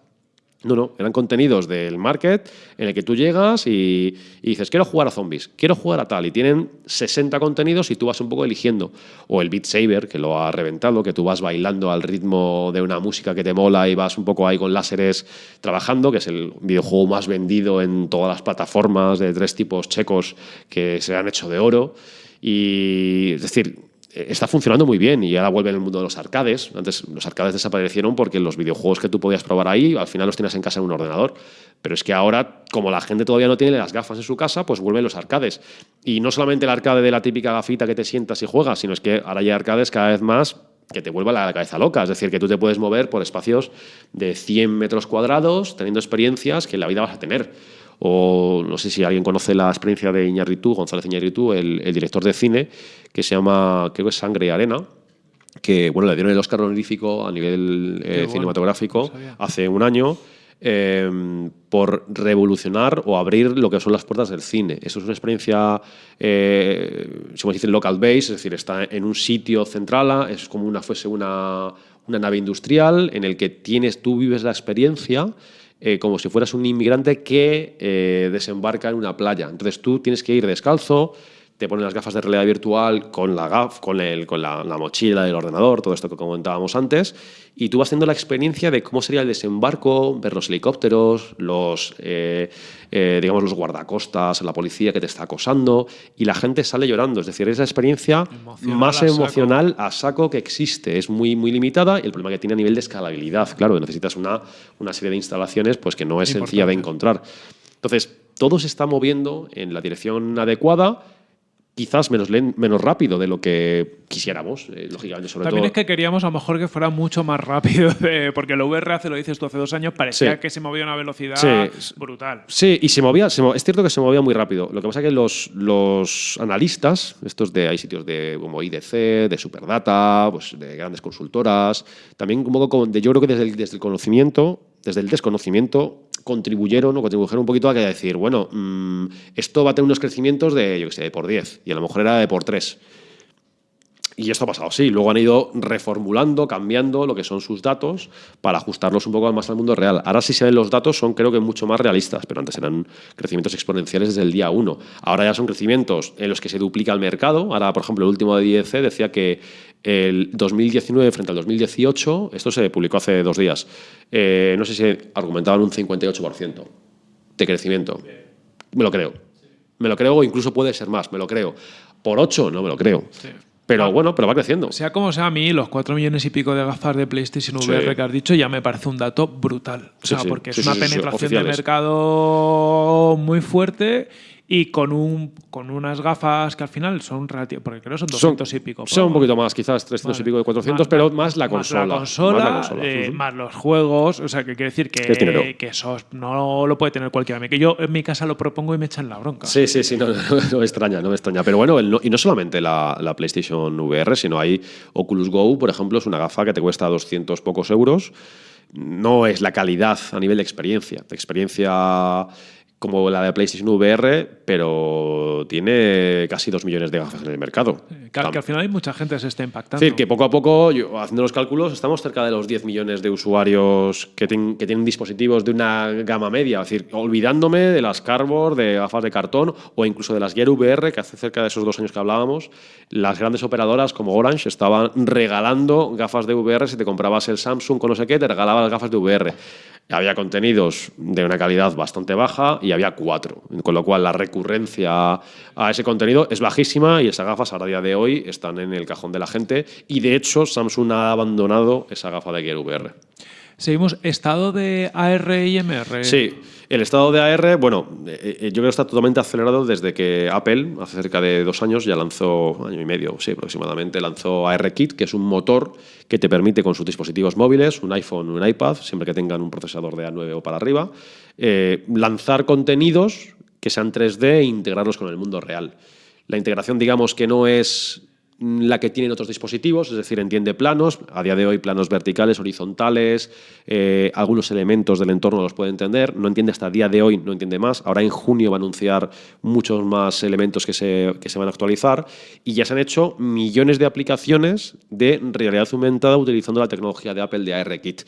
No, no, eran contenidos del market en el que tú llegas y, dices, quiero jugar a zombies, quiero jugar a tal, y tienen 60 contenidos y tú vas un poco eligiendo. O el Beat Saber, que lo ha reventado, que tú vas bailando al ritmo de una música que te mola y vas un poco ahí con láseres trabajando, que es el videojuego más vendido en todas las plataformas de tres tipos checos que se han hecho de oro. Y es decir, está funcionando muy bien y ahora vuelve en el mundo de los arcades. Antes los arcades desaparecieron porque los videojuegos que tú podías probar ahí al final los tienes en casa en un ordenador. Pero es que ahora, como la gente todavía no tiene las gafas en su casa, pues vuelven los arcades. Y no solamente el arcade de la típica gafita que te sientas y juegas, sino es que ahora hay arcades cada vez más que te vuelva la cabeza loca. Es decir, que tú te puedes mover por espacios de 100 metros cuadrados teniendo experiencias que en la vida vas a tener. O no sé si alguien conoce la experiencia de Iñárritu, González Iñárritu, el, el director de cine, que se llama, creo que es Sangre y Arena, que bueno, le dieron el Oscar honorífico a nivel eh, cinematográfico hace un año. Eh, por revolucionar o abrir lo que son las puertas del cine. Eso es una experiencia, eh, se dice local base, es decir, está en un sitio central, es como una fuese una, una nave industrial en el que tienes, tú vives la experiencia eh, como si fueras un inmigrante que eh, desembarca en una playa. Entonces tú tienes que ir descalzo, te ponen las gafas de realidad virtual con la gaf, con, el, con la, mochila del ordenador, todo esto que comentábamos antes, y tú vas haciendo la experiencia de cómo sería el desembarco, ver los helicópteros, los, eh, eh, digamos, los guardacostas, la policía que te está acosando, y la gente sale llorando. Es decir, es la experiencia más emocional a saco que existe. Es muy, muy limitada y el problema que tiene a nivel de escalabilidad. Claro, necesitas una, una serie de instalaciones pues, que no es sencilla de encontrar. Entonces, todo se está moviendo en la dirección adecuada quizás menos, menos rápido de lo que quisiéramos, eh, lógicamente, sobre También es que queríamos a lo mejor que fuera mucho más rápido, porque el VR hace, lo dices tú, hace dos años parecía que se movía a una velocidad brutal. Sí, y se movía, es cierto que se movía muy rápido. Lo que pasa es que los, los analistas, estos de, hay sitios de como IDC, de Superdata, pues de grandes consultoras, también un poco de, yo creo que desde desde el conocimiento, desde el desconocimiento, contribuyeron o contribuyeron un poquito a que decir, bueno, mm, esto va a tener unos crecimientos de, yo qué sé, de por 10 y a lo mejor era de por 3. Y esto ha pasado así. Luego han ido reformulando, cambiando lo que son sus datos para ajustarlos un poco más al mundo real. Ahora sí se ven los datos, son creo que mucho más realistas, pero antes eran crecimientos exponenciales desde el día 1. Ahora ya son crecimientos en los que se duplica el mercado. Ahora, por ejemplo, el último de IEC decía que el 2019 frente al 2018, esto se publicó hace dos días, eh, no sé si argumentaban un 58% de crecimiento. Me lo creo. Me lo creo o incluso puede ser más, me lo creo. Por 8 no me lo creo. Pero ah. bueno, pero va creciendo. Sea como sea, a mí los 4 millones y pico de gafas de PlayStation VR que has dicho ya me parece un dato brutal. O sea, porque es una penetración de mercado muy fuerte y con, un, con unas gafas que al final son relativas, porque creo que son 200 y pico. Son un poquito más, quizás 300 y pico de 400, pero más la consola. Más la consola, eh, más, los juegos, o sea, que quiere decir que, que eso no lo puede tener cualquiera. Que yo en mi casa lo propongo y me echan la bronca. Sí, sí, sí, no, me extraña, no me extraña. Pero bueno, y no solamente la, la PlayStation VR, sino hay Oculus Go, por ejemplo, es una gafa que te cuesta 200 pocos euros no es la calidad a nivel de experiencia. De experiencia como la de PlayStation VR, pero tiene casi dos millones de gafas en el mercado. Eh, que, al final hay mucha gente que se está impactando. Es decir, que poco a poco, yo, haciendo los cálculos, estamos cerca de los 10 millones de usuarios que, que, tienen dispositivos de una gama media. Es decir, olvidándome de las Cardboard, de gafas de cartón o incluso de las Gear VR, que hace cerca de esos dos años que hablábamos, las grandes operadoras como Orange estaban regalando gafas de VR. Si te comprabas el Samsung con no sé qué, te regalaban las gafas de VR había contenidos de una calidad bastante baja y había cuatro, con lo cual la recurrencia a ese contenido es bajísima y esas gafas a día de hoy están en el cajón de la gente y de hecho Samsung ha abandonado esa gafa de Gear VR. Seguimos, estado de AR y MR. Sí, el estado de AR, bueno, eh, eh, yo creo que está totalmente acelerado desde que Apple, hace cerca de dos años, ya lanzó, año y medio, sí, aproximadamente, lanzó ARKit, que es un motor que te permite con sus dispositivos móviles, un iPhone, un iPad, siempre que tengan un procesador de A9 o para arriba, eh, lanzar contenidos que sean 3D e integrarlos con el mundo real. La integración, digamos, que no es la que tienen otros dispositivos, es decir, entiende planos, a día de hoy planos verticales, horizontales, eh, algunos elementos del entorno los puede entender, no entiende hasta día de hoy, no entiende más, ahora en junio va a anunciar muchos más elementos que se, que se van a actualizar y ya se han hecho millones de aplicaciones de realidad aumentada utilizando la tecnología de Apple de ARKit.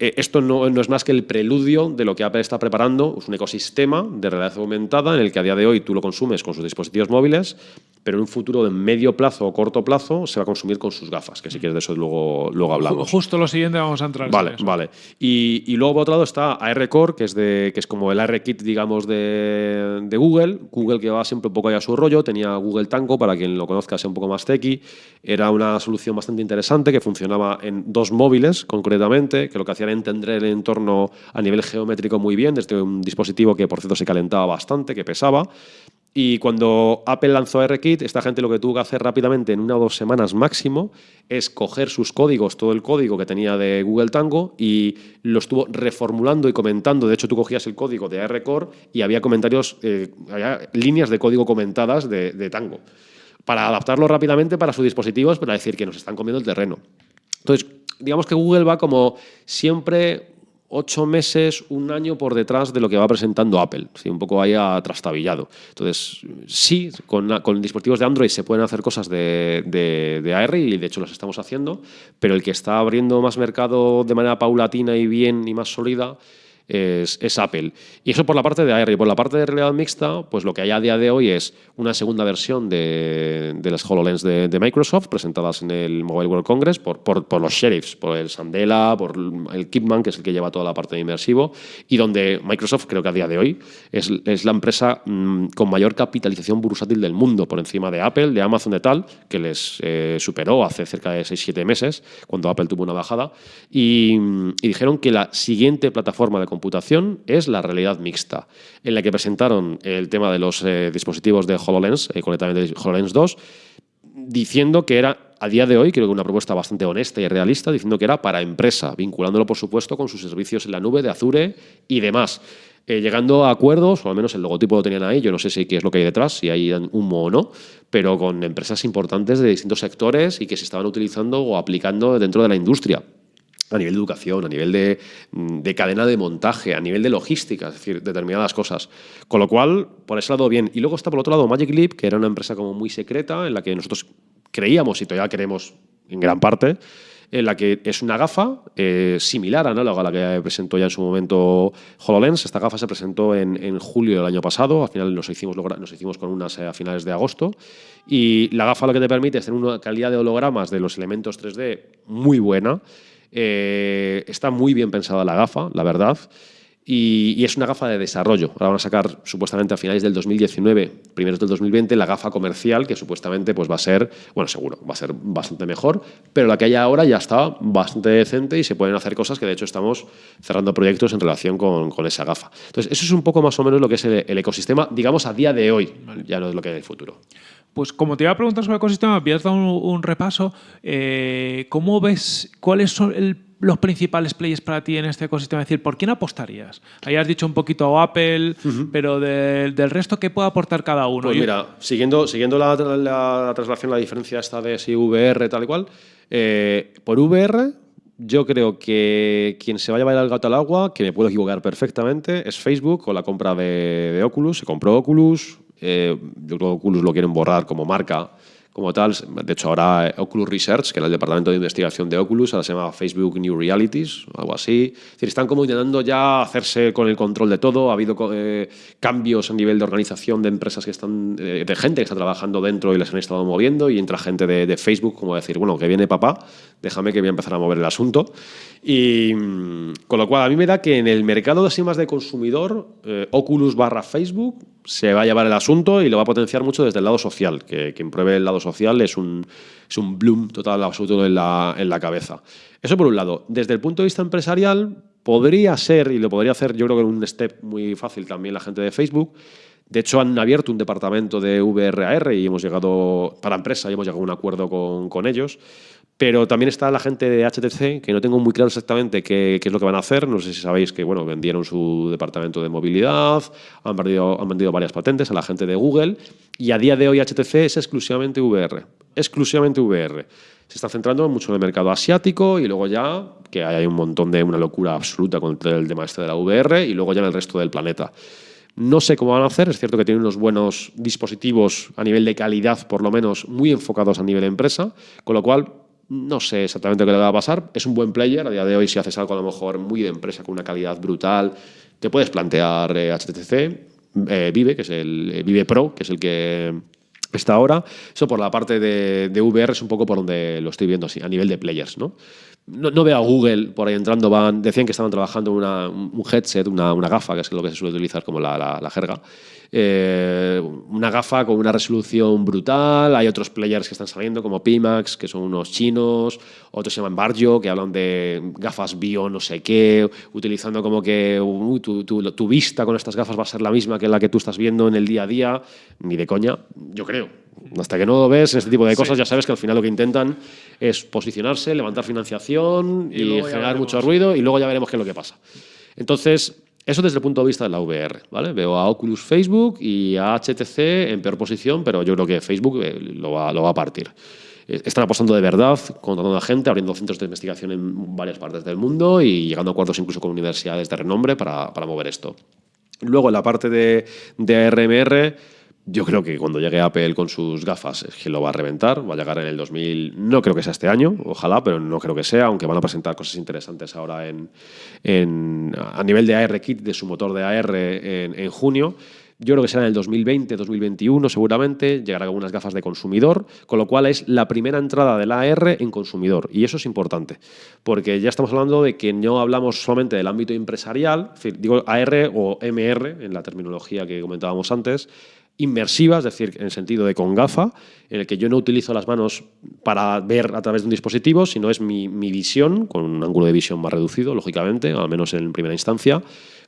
Eh, esto no, es más que el preludio de lo que Apple está preparando, es un ecosistema de realidad aumentada en el que a día de hoy tú lo consumes con sus dispositivos móviles, pero en un futuro de medio plazo o corto plazo se va a consumir con sus gafas, que si quieres de eso luego, luego hablamos. Justo lo siguiente vamos a entrar. Vale, vale. Y, luego por otro lado está AR Core, que es, de, que es como el AR Kit, digamos, de, de, Google. Google que va siempre un poco allá a su rollo, tenía Google Tango, para quien lo conozca sea un poco más techy. Era una solución bastante interesante que funcionaba en dos móviles concretamente, que lo que hacían entender el entorno a nivel geométrico muy bien, desde un dispositivo que por cierto se calentaba bastante, que pesaba. Y cuando Apple lanzó ARKit, esta gente lo que tuvo que hacer rápidamente en una o dos semanas máximo es coger sus códigos, todo el código que tenía de Google Tango y lo estuvo reformulando y comentando. De hecho, tú cogías el código de ARCore y había comentarios, eh, había líneas de código comentadas de, de Tango para adaptarlo rápidamente para sus dispositivos, para decir que nos están comiendo el terreno. Entonces, digamos que Google va como siempre ocho meses, un año por detrás de lo que va presentando Apple, ¿sí? un poco ahí trastabillado. Entonces, sí, con, dispositivos de Android se pueden hacer cosas de, de, AR y de hecho las estamos haciendo, pero el que está abriendo más mercado de manera paulatina y bien y más sólida es, Apple. Y eso por la parte de AR. Y por la parte de realidad mixta, pues lo que hay a día de hoy es una segunda versión de, de las HoloLens de, Microsoft, presentadas en el Mobile World Congress por, por, los sheriffs, por el Sandela, por el Kipman, que es el que lleva toda la parte de inmersivo, y donde Microsoft, creo que a día de hoy, es, es la empresa mm, con mayor capitalización bursátil del mundo, por encima de Apple, de Amazon, de tal, que les eh, superó hace cerca de 6-7 meses, cuando Apple tuvo una bajada, y, y dijeron que la siguiente plataforma de computación es la realidad mixta, en la que presentaron el tema de los eh, dispositivos de HoloLens, eh, concretamente HoloLens 2, diciendo que era, a día de hoy, creo que una propuesta bastante honesta y realista, diciendo que era para empresa, vinculándolo, por supuesto, con sus servicios en la nube de Azure y demás. Eh, llegando a acuerdos, o al menos el logotipo lo tenían ahí, yo no sé si qué es lo que hay detrás, si hay humo o no, pero con empresas importantes de distintos sectores y que se estaban utilizando o aplicando dentro de la industria a nivel de educación, a nivel mm, de, cadena de montaje, a nivel de logística, es decir, determinadas cosas. Con lo cual, por ese lado, bien. Y luego está por otro lado Magic Leap, que era una empresa como muy secreta, en la que nosotros creíamos y todavía queremos en gran parte, en la que es una gafa eh, similar, análoga a la que presentó ya en su momento HoloLens. Esta gafa se presentó en, julio del año pasado, al final nos hicimos, nos hicimos con unas a finales de agosto. Y la gafa lo que te permite es tener una calidad de hologramas de los elementos 3D muy buena. Eh, está muy bien pensada la gafa, la verdad. Y, es una gafa de desarrollo. Ahora van a sacar supuestamente a finales del 2019, primeros del 2020, la gafa comercial que supuestamente pues, va a ser, bueno, seguro, va a ser bastante mejor, pero la que hay ahora ya está bastante decente y se pueden hacer cosas que de hecho estamos cerrando proyectos en relación con, con esa gafa. Entonces, eso es un poco más o menos lo que es el, ecosistema, digamos, a día de hoy, ya no es lo que hay en el futuro. Pues como te iba a preguntar sobre el ecosistema, habías dado un, repaso. Eh, ¿Cómo ves cuáles son los principales players para ti en este ecosistema? Es decir, ¿por quién apostarías? Ahí has dicho un poquito Apple, pero del resto, ¿qué puede aportar cada uno? Pues mira, siguiendo, siguiendo la, la, traslación, la diferencia esta de si VR tal y cual, eh, por VR yo creo que quien se va a llevar el gato al agua, que me puedo equivocar perfectamente, es Facebook con la compra de, Oculus. Se compró Oculus. Eh, yo creo que Oculus lo quieren borrar como marca como tal. De hecho, ahora eh, Oculus Research, que era el departamento de investigación de Oculus, ahora se llama Facebook New Realities, algo así. Es decir, están como intentando ya hacerse con el control de todo. Ha habido eh, cambios a nivel de organización de empresas que están, de, gente que está trabajando dentro y les han estado moviendo y entra gente de, Facebook como decir, bueno, que viene papá, déjame que voy a empezar a mover el asunto. Y mm, con lo cual, a mí me da que en el mercado de así más de consumidor, Oculus barra Facebook se va a llevar el asunto y lo va a potenciar mucho desde el lado social, que quien pruebe el lado social es un, es un bloom total absoluto en la, en la cabeza. Eso por un lado. Desde el punto de vista empresarial, podría ser, y lo podría hacer yo creo que en un step muy fácil también la gente de Facebook, de hecho, han abierto un departamento de VRAR y hemos llegado, para empresa, y hemos llegado a un acuerdo con, con ellos. Pero también está la gente de HTC, que no tengo muy claro exactamente qué, es lo que van a hacer. No sé si sabéis que bueno, vendieron su departamento de movilidad, han han vendido varias patentes a la gente de Google y a día de hoy HTC es exclusivamente VR. Exclusivamente VR. Se está centrando mucho en el mercado asiático y luego ya, que hay un montón de una locura absoluta con el tema este de la VR y luego ya en el resto del planeta. No sé cómo van a hacer, es cierto que tienen unos buenos dispositivos a nivel de calidad, por lo menos muy enfocados a nivel empresa, con lo cual no sé exactamente qué le va a pasar. Es un buen player. A día de hoy, si haces algo a lo mejor muy de empresa con una calidad brutal, te puedes plantear. Eh, eh, Vive, que es el eh, Vive Pro, que es el que está ahora. Eso por la parte de, de, VR es un poco por donde lo estoy viendo así, a nivel de players, ¿no? No, veo a Google por ahí entrando, van, decían que estaban trabajando una, un headset, una, una, gafa, que es lo que se suele utilizar como la, la, jerga. Eh, una gafa con una resolución brutal, hay otros players que están saliendo como Pimax, que son unos chinos, otros se llaman Barjo, que hablan de gafas bio no sé qué, utilizando como que tu, tu, tu vista con estas gafas va a ser la misma que la que tú estás viendo en el día a día, ni de coña, yo creo hasta que no lo ves, este tipo de cosas, ya sabes que al final lo que intentan es posicionarse, levantar financiación y, generar mucho ruido y luego ya veremos qué es lo que pasa. Entonces, eso desde el punto de vista de la VR. ¿vale? Veo a Oculus Facebook y a HTC en peor posición, pero yo creo que Facebook eh, lo va, lo va a partir. Eh, están apostando de verdad, contratando a gente, abriendo centros de investigación en varias partes del mundo y llegando a acuerdos incluso con universidades de renombre para, para mover esto. Luego, en la parte de, de ARMR, yo creo que cuando llegue Apple con sus gafas es que lo va a reventar, va a llegar en el 2000, no creo que sea este año, ojalá, pero no creo que sea, aunque van a presentar cosas interesantes ahora en, en a nivel de AR Kit, de su motor de AR en, en junio. Yo creo que será en el 2020, 2021 seguramente, llegarán algunas gafas de consumidor, con lo cual es la primera entrada de la AR en consumidor. Y eso es importante, porque ya estamos hablando de que no hablamos solamente del ámbito empresarial, digo AR o MR en la terminología que comentábamos antes, inmersiva, es decir, en el sentido de con gafa, en el que yo no utilizo las manos para ver a través de un dispositivo, sino es mi, visión, con un ángulo de visión más reducido, lógicamente, al menos en primera instancia,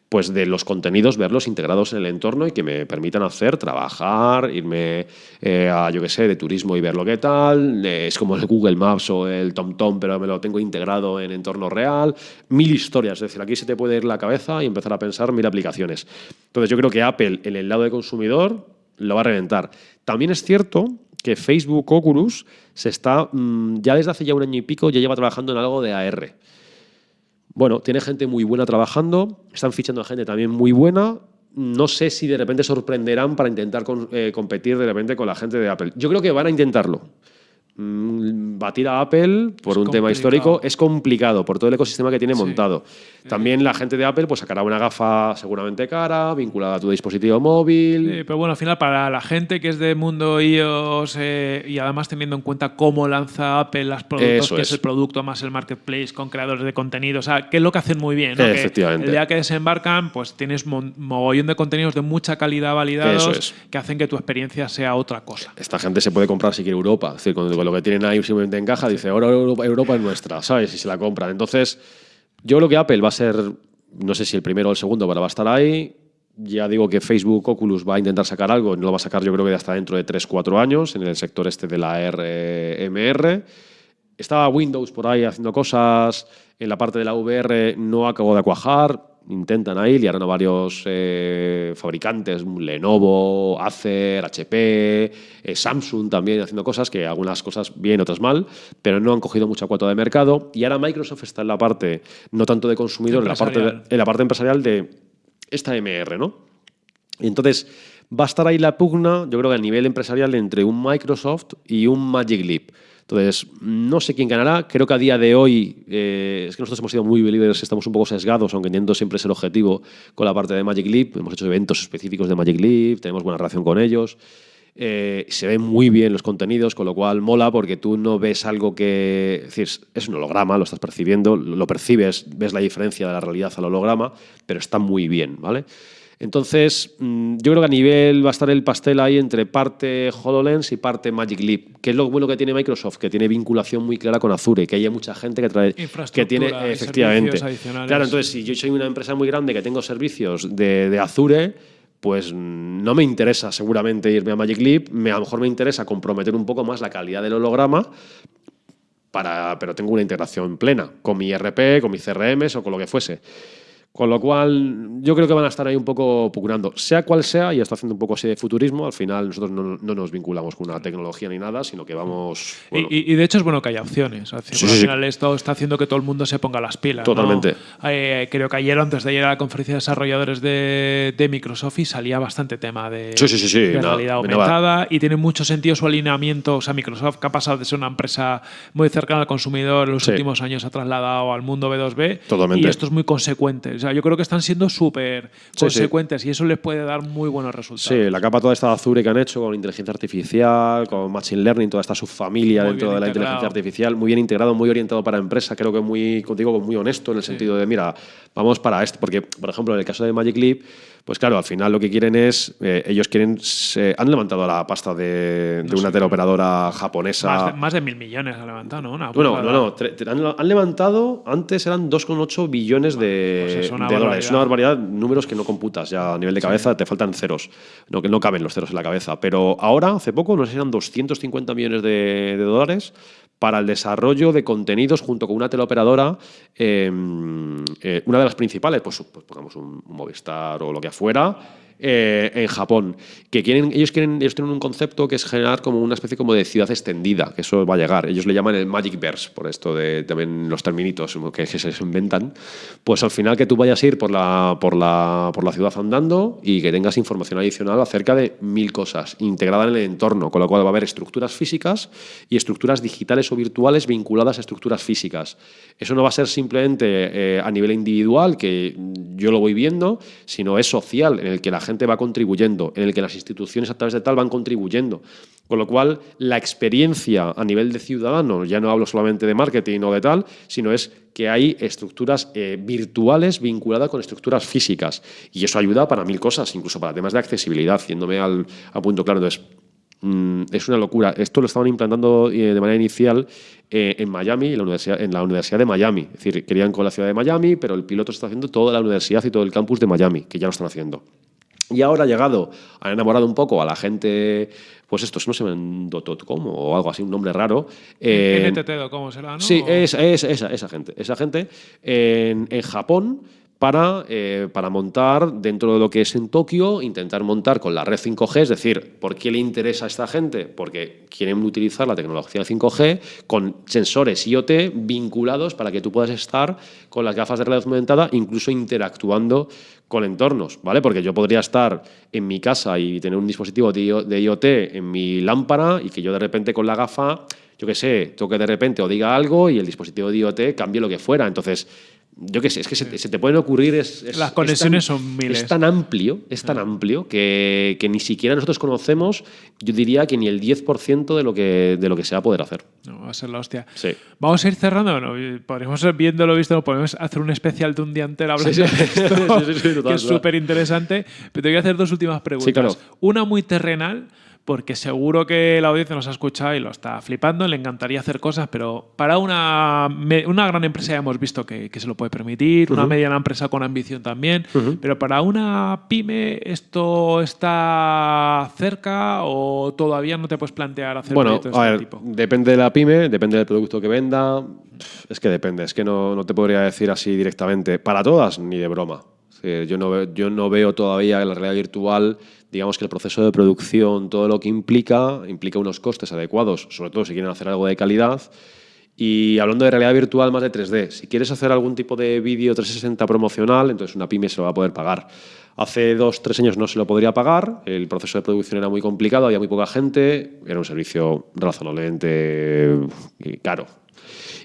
pues de los contenidos, verlos integrados en el entorno y que me permitan hacer, trabajar, irme eh, a, yo qué sé, de turismo y ver lo que tal. es como el Google Maps o el TomTom, pero me lo tengo integrado en entorno real. Mil historias, es decir, aquí se te puede ir la cabeza y empezar a pensar mil aplicaciones. Entonces yo creo que Apple, en el lado de consumidor, lo va a reventar. También es cierto que Facebook Oculus se está, mm, ya desde hace ya un año y pico, ya lleva trabajando en algo de AR. Bueno, tiene gente muy buena trabajando, están fichando a gente también muy buena. No sé si de repente sorprenderán para intentar eh, competir de repente con la gente de Apple. Yo creo que van a intentarlo. Mm, batir a Apple por un tema histórico es complicado por todo el ecosistema que tiene montado. También la gente de Apple pues sacará una gafa seguramente cara, vinculada a tu dispositivo móvil. pero bueno, al final para la gente que es de mundo iOS eh, y además teniendo en cuenta cómo lanza Apple los productos, que es. el producto más el marketplace con creadores de contenido, o sea, que es lo que hacen muy bien. Efectivamente. el día que desembarcan, pues tienes mogollón de contenidos de mucha calidad validados que hacen que tu experiencia sea otra cosa. Esta gente se puede comprar si quiere Europa, es decir, lo que tienen ahí simplemente en caja, dice, ahora Europa, es nuestra, ¿sabes? Y se la compran. Entonces, yo creo que Apple va a ser, no sé si el primero o el segundo, pero va a estar ahí. Ya digo que Facebook Oculus va a intentar sacar algo, no lo va a sacar yo creo que hasta dentro de 3-4 años en el sector este de la RMR. Estaba Windows por ahí haciendo cosas, en la parte de la VR no acabó de cuajar, intentan ahí, liaron a varios eh, fabricantes, Lenovo, Acer, HP, eh, Samsung también haciendo cosas, que algunas cosas bien, otras mal, pero no han cogido mucha cuota de mercado. Y ahora Microsoft está en la parte, no tanto de consumidor, en la, parte, en la parte empresarial de esta MR, ¿no? Y entonces va a estar ahí la pugna, yo creo que a nivel empresarial, entre un Microsoft y un Magic Leap. Entonces, no sé quién ganará. Creo que a día de hoy, eh, es que nosotros hemos sido muy believers, estamos un poco sesgados, aunque entiendo siempre es el objetivo con la parte de Magic Leap. Hemos hecho eventos específicos de Magic Leap, tenemos buena relación con ellos. Eh, se ven muy bien los contenidos, con lo cual mola porque tú no ves algo que. Es decir, es un holograma, lo estás percibiendo, lo percibes, ves la diferencia de la realidad al holograma, pero está muy bien, ¿vale? Entonces, mm, yo creo que a nivel va a estar el pastel ahí entre parte HoloLens y parte Magic Leap, que es lo bueno que tiene Microsoft, que tiene vinculación muy clara con Azure, que hay mucha gente que trae que tiene efectivamente. Claro, entonces si yo soy una empresa muy grande que tengo servicios de, Azure, pues no me interesa seguramente irme a Magic Leap, me, a lo mejor me interesa comprometer un poco más la calidad del holograma, para, pero tengo una integración plena con mi RP, con mis CRMs o con lo que fuese. Con lo cual, yo creo que van a estar ahí un poco procurando. Sea cual sea, y está haciendo un poco así de futurismo, al final nosotros no, nos vinculamos con una tecnología ni nada, sino que vamos. Y, de hecho es bueno que haya opciones. Al final, esto está haciendo que todo el mundo se ponga las pilas. Totalmente. Eh, creo que ayer, antes de ayer, a la conferencia de desarrolladores de, Microsoft y salía bastante tema de, realidad aumentada. y tiene mucho sentido su alineamiento. O sea, Microsoft, que ha pasado de ser una empresa muy cercana al consumidor en los últimos años, ha trasladado al mundo B2B. Totalmente. Y esto es muy consecuente sea, yo creo que están siendo súper consecuentes y eso les puede dar muy buenos resultados. Sí, la capa toda esta de Azure que han hecho con inteligencia artificial, con Machine Learning, toda esta subfamilia dentro de la inteligencia artificial, muy bien integrado, muy orientado para empresa, creo que muy, contigo, muy honesto en el sentido de, mira, vamos para esto, porque, por ejemplo, en el caso de Magic Leap, pues claro, al final lo que quieren es, eh, ellos quieren, se, han levantado la pasta de, una teleoperadora japonesa. Más de, mil millones han levantado, ¿no? bueno, no, no, han, levantado, antes eran 2,8 billones de, pues es dólares. Es una barbaridad, números que no computas ya a nivel de cabeza, te faltan ceros, no, que no caben los ceros en la cabeza. Pero ahora, hace poco, no sé si eran 250 millones de, dólares para el desarrollo de contenidos junto con una teleoperadora, em, eh, una de las principales, pues, pues pongamos un, Movistar o lo que fuera, eh, en Japón, que quieren, ellos, quieren, ellos tienen un concepto que es generar como una especie como de ciudad extendida, que eso va a llegar. Ellos le llaman el Magic Verse, por esto de también los terminitos que, se inventan. Pues al final que tú vayas a ir por la, por, la, por la ciudad andando y que tengas información adicional acerca de mil cosas integrada en el entorno, con lo cual va a haber estructuras físicas y estructuras digitales o virtuales vinculadas a estructuras físicas. Eso no va a ser simplemente eh, a nivel individual, que yo lo voy viendo, sino es social, en el que la gente va contribuyendo, en el que las instituciones a través de tal van contribuyendo. Con lo cual, la experiencia a nivel de ciudadano, ya no hablo solamente de marketing o de tal, sino es que hay estructuras eh, virtuales vinculadas con estructuras físicas. Y eso ayuda para mil cosas, incluso para temas de accesibilidad, yéndome al, punto claro. Entonces, mm, es una locura. Esto lo estaban implantando eh, de manera inicial eh, en Miami, en la Universidad de Miami. Es decir, querían con la ciudad de Miami, pero el piloto está haciendo toda la universidad y todo el campus de Miami, que ya lo están haciendo. Y ahora ha llegado, ha enamorado un poco a la gente, pues esto, no se ven .com o algo así, un nombre raro. Eh, ¿cómo será? ¿no? Sí, es, esa, esa gente. Esa gente en, en Japón para, eh, para montar dentro de lo que es en Tokio, intentar montar con la red 5G, es decir, ¿por qué le interesa a esta gente? Porque quieren utilizar la tecnología 5G con sensores IoT vinculados para que tú puedas estar con las gafas de realidad aumentada, incluso interactuando con entornos, ¿vale? Porque yo podría estar en mi casa y tener un dispositivo de IoT en mi lámpara y que yo de repente con la gafa, yo qué sé, toque de repente o diga algo y el dispositivo de IoT cambie lo que fuera. Entonces, yo qué sé, es que se, te pueden ocurrir. Es, Las conexiones son miles. Es tan amplio, es tan amplio que, que, ni siquiera nosotros conocemos, yo diría que ni el 10% de lo que, de lo que se va a poder hacer. No, va a ser la hostia. Sí. Vamos a ir cerrando. ¿no? Podríamos, viéndolo visto, podemos hacer un especial de un día entero hablando de esto, que es súper interesante. Pero te voy a hacer dos últimas preguntas. Una muy terrenal porque seguro que la audiencia nos ha escuchado y lo está flipando, le encantaría hacer cosas, pero para una, una gran empresa ya hemos visto que, se lo puede permitir, una mediana empresa con ambición también, pero para una pyme esto está cerca o todavía no te puedes plantear hacer bueno, de este tipo. Depende de la pyme, depende del producto que venda, es que depende, es que no, no te podría decir así directamente, para todas ni de broma. Yo, no, yo no veo todavía la realidad virtual digamos que el proceso de producción, todo lo que implica, implica unos costes adecuados, sobre todo si quieren hacer algo de calidad. Y hablando de realidad virtual más de 3D, si quieres hacer algún tipo de vídeo 360 promocional, entonces una pyme se lo va a poder pagar. Hace dos, tres años no se lo podría pagar, el proceso de producción era muy complicado, había muy poca gente, era un servicio razonablemente eh, caro.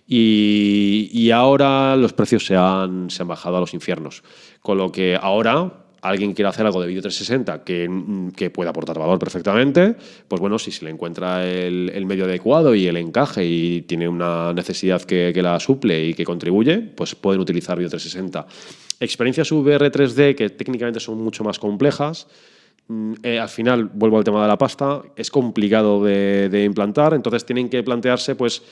Y, ahora los precios se han, bajado a los infiernos. Con lo que ahora alguien quiere hacer algo de vídeo 360 que, que, pueda aportar valor perfectamente, pues bueno, si se le encuentra el, medio adecuado y el encaje y tiene una necesidad que, la suple y que contribuye, pues pueden utilizar vídeo 360. Experiencias VR 3D que técnicamente son mucho más complejas, mm, eh, al final, vuelvo al tema de la pasta, es complicado de implantar, entonces tienen que plantearse pues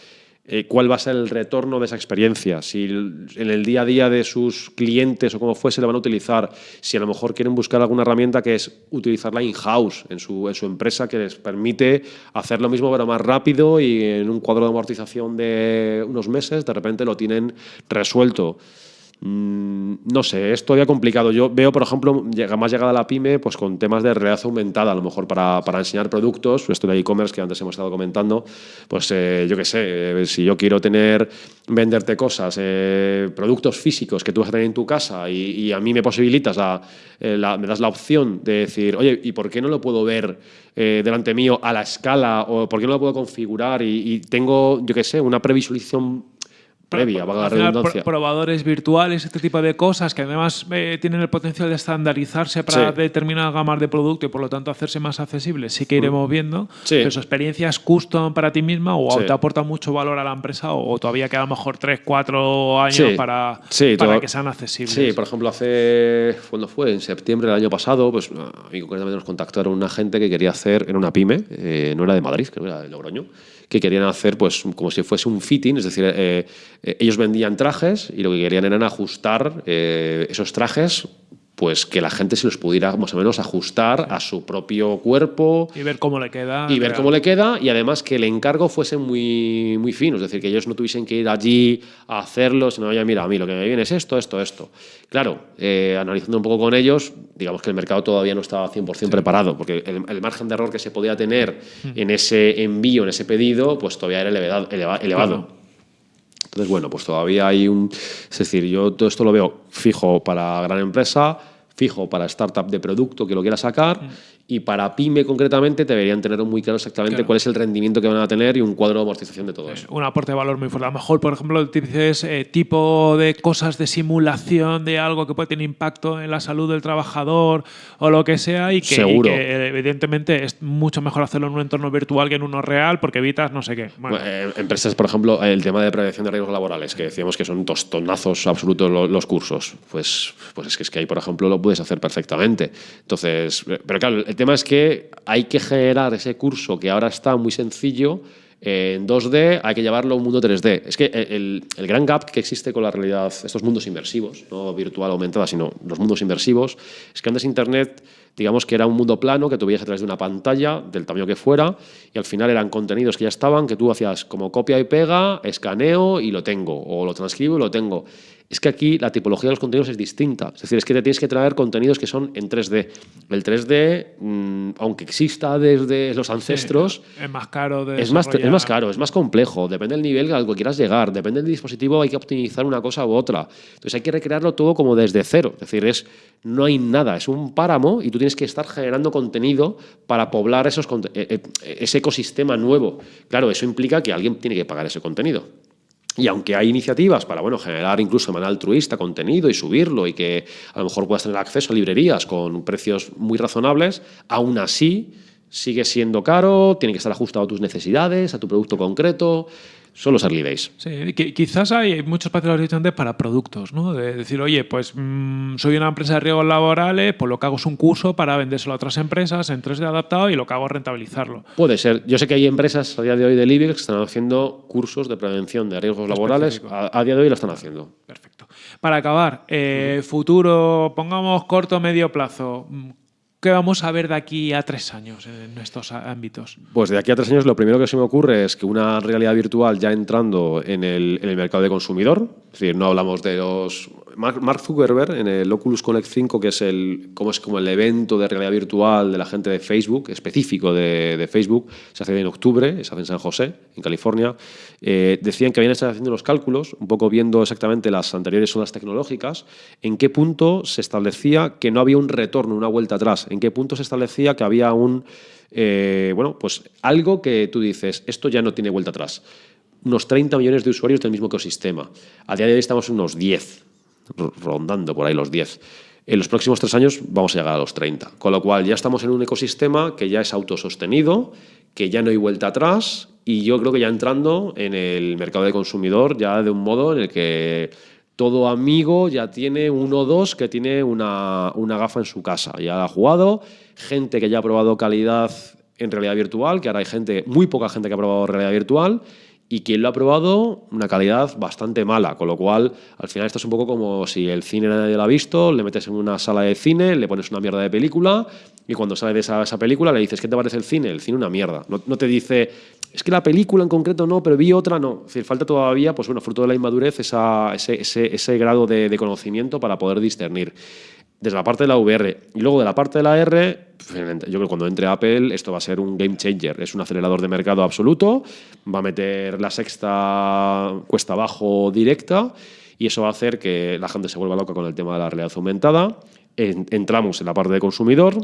eh, cuál va a ser el retorno de esa experiencia, si en el día a día de sus clientes o como fuese le van a utilizar, si a lo mejor quieren buscar alguna herramienta que es utilizarla in-house en su, en su empresa que les permite hacer lo mismo pero más rápido y en un cuadro de amortización de unos meses de repente lo tienen resuelto. Mm, no sé, es todavía complicado. Yo veo, por ejemplo, más llegada a la pyme pues con temas de realidad aumentada, a lo mejor para, para enseñar productos, esto de e-commerce que antes hemos estado comentando, pues eh, yo qué sé, eh, si yo quiero tener, venderte cosas, eh, productos físicos que tú vas a tener en tu casa y, a mí me posibilitas, me das la opción de decir, oye, ¿y por qué no lo puedo ver delante mío a la escala o por qué no lo puedo configurar y, y tengo, yo qué sé, una previsualización previa, la redundancia. Probadores virtuales, este tipo de cosas que además eh, tienen el potencial de estandarizarse para determinadas gamas de producto y por lo tanto hacerse más accesibles. Sí que iremos mm. viendo. Sí. Pero su experiencia es custom para ti misma o te aporta mucho valor a la empresa o, todavía queda a lo mejor 3, 4 años para, para que sean accesibles. Sí, por ejemplo, hace, cuando fue? En septiembre del año pasado, pues a mí concretamente nos contactaron una gente que quería hacer en una pyme, eh, no era de Madrid, creo que era de Logroño, que querían hacer pues como si fuese un fitting, es decir, eh, eh, ellos vendían trajes y lo que querían era ajustar eh, esos trajes pues que la gente se los pudiera más o menos ajustar a su propio cuerpo. Y ver cómo le queda. Y ver cómo le queda y además que el encargo fuese muy, muy fino, es decir, que ellos no tuviesen que ir allí a hacerlo, sino, oye, mira, a mí lo que me viene es esto, esto, esto. Claro, eh, analizando un poco con ellos, digamos que el mercado todavía no estaba 100% preparado, porque el, margen de error que se podía tener mm. en ese envío, en ese pedido, pues todavía era elevado. elevado. Entonces, bueno, pues todavía hay un... Es decir, yo todo esto lo veo fijo para gran empresa, fijo para startup de producto que lo quiera sacar mm. Y para pyme concretamente deberían tener muy claro exactamente cuál es el rendimiento que van a tener y un cuadro de amortización de todo eso. Un aporte de valor muy fuerte. A lo mejor, por ejemplo, dices eh, tipo de cosas de simulación de algo que puede tener impacto en la salud del trabajador o lo que sea y que, evidentemente es mucho mejor hacerlo en un entorno virtual que en uno real porque evitas no sé qué. Eh, empresas, por ejemplo, el tema de prevención de riesgos laborales, que decíamos que son tostonazos absolutos los, cursos. Pues, pues es que, es que ahí, por ejemplo, lo puedes hacer perfectamente. Entonces, pero claro, el tema es que hay que generar ese curso que ahora está muy sencillo en 2D, hay que llevarlo a un mundo 3D. Es que el, gran gap que existe con la realidad, estos mundos inmersivos, no virtual aumentada, sino los mundos inmersivos, es que antes Internet digamos que era un mundo plano que tú veías a través de una pantalla del tamaño que fuera y al final eran contenidos que ya estaban, que tú hacías como copia y pega, escaneo y lo tengo, o lo transcribo y lo tengo es que aquí la tipología de los contenidos es distinta. Es decir, es que te tienes que traer contenidos que son en 3D. El 3D, mm, aunque exista desde los ancestros... es más caro de es más, es más caro, es más complejo. Depende del nivel al que quieras llegar. Depende del dispositivo, hay que optimizar una cosa u otra. Entonces hay que recrearlo todo como desde cero. Es decir, es, no hay nada. Es un páramo y tú tienes que estar generando contenido para poblar esos, eh, eh, ese ecosistema nuevo. Claro, eso implica que alguien tiene que pagar ese contenido. Y aunque hay iniciativas para bueno, generar incluso de manera altruista contenido y subirlo y que a lo mejor puedas tener acceso a librerías con precios muy razonables, aún así sigue siendo caro, tiene que estar ajustado a tus necesidades, a tu producto concreto son los early days. Sí, quizás hay muchos espacios diferentes para productos, ¿no? De decir, oye, pues mm, soy una empresa de riesgos laborales, pues lo que hago es un curso para vendérselo a otras empresas en 3D adaptado y lo que hago es rentabilizarlo. Puede ser. Yo sé que hay empresas a día de hoy de Libix que están haciendo cursos de prevención de riesgos laborales. A, día de hoy lo están haciendo. Perfecto. Para acabar, eh, futuro, pongamos corto o medio plazo ¿Qué vamos a ver de aquí a tres años en estos ámbitos? Pues de aquí a tres años lo primero que se me ocurre es que una realidad virtual ya entrando en el, mercado de consumidor, es decir, no hablamos de los Mark Zuckerberg en el Oculus Connect 5, que es, el, como es como el evento de realidad virtual de la gente de Facebook, específico de, Facebook, se hace en octubre, se hace en San José, en California, eh, decían que habían estado haciendo los cálculos, un poco viendo exactamente las anteriores ondas tecnológicas, en qué punto se establecía que no había un retorno, una vuelta atrás, en qué punto se establecía que había un, eh, bueno, pues algo que tú dices, esto ya no tiene vuelta atrás unos 30 millones de usuarios del mismo ecosistema. A día de hoy estamos en unos 10, rondando por ahí los 10. En los próximos tres años vamos a llegar a los 30. Con lo cual ya estamos en un ecosistema que ya es autosostenido, que ya no hay vuelta atrás y yo creo que ya entrando en el mercado de consumidor ya de un modo en el que todo amigo ya tiene uno o dos que tiene una, una gafa en su casa. Ya ha jugado, gente que ya ha probado calidad en realidad virtual, que ahora hay gente, muy poca gente que ha probado realidad virtual y quien lo ha probado, una calidad bastante mala, con lo cual al final esto es un poco como si el cine nadie lo ha visto, le metes en una sala de cine, le pones una mierda de película y cuando sale de esa, película le dices, ¿qué te parece el cine? El cine una mierda. No, te dice, es que la película en concreto no, pero vi otra no. Es falta todavía, pues bueno, fruto de la inmadurez, ese, grado de conocimiento para poder discernir desde la parte de la VR. Y luego de la parte de la R, yo creo que cuando entre Apple esto va a ser un game changer. Es un acelerador de mercado absoluto, va a meter la sexta cuesta abajo directa y eso va a hacer que la gente se vuelva loca con el tema de la realidad aumentada. entramos en la parte de consumidor,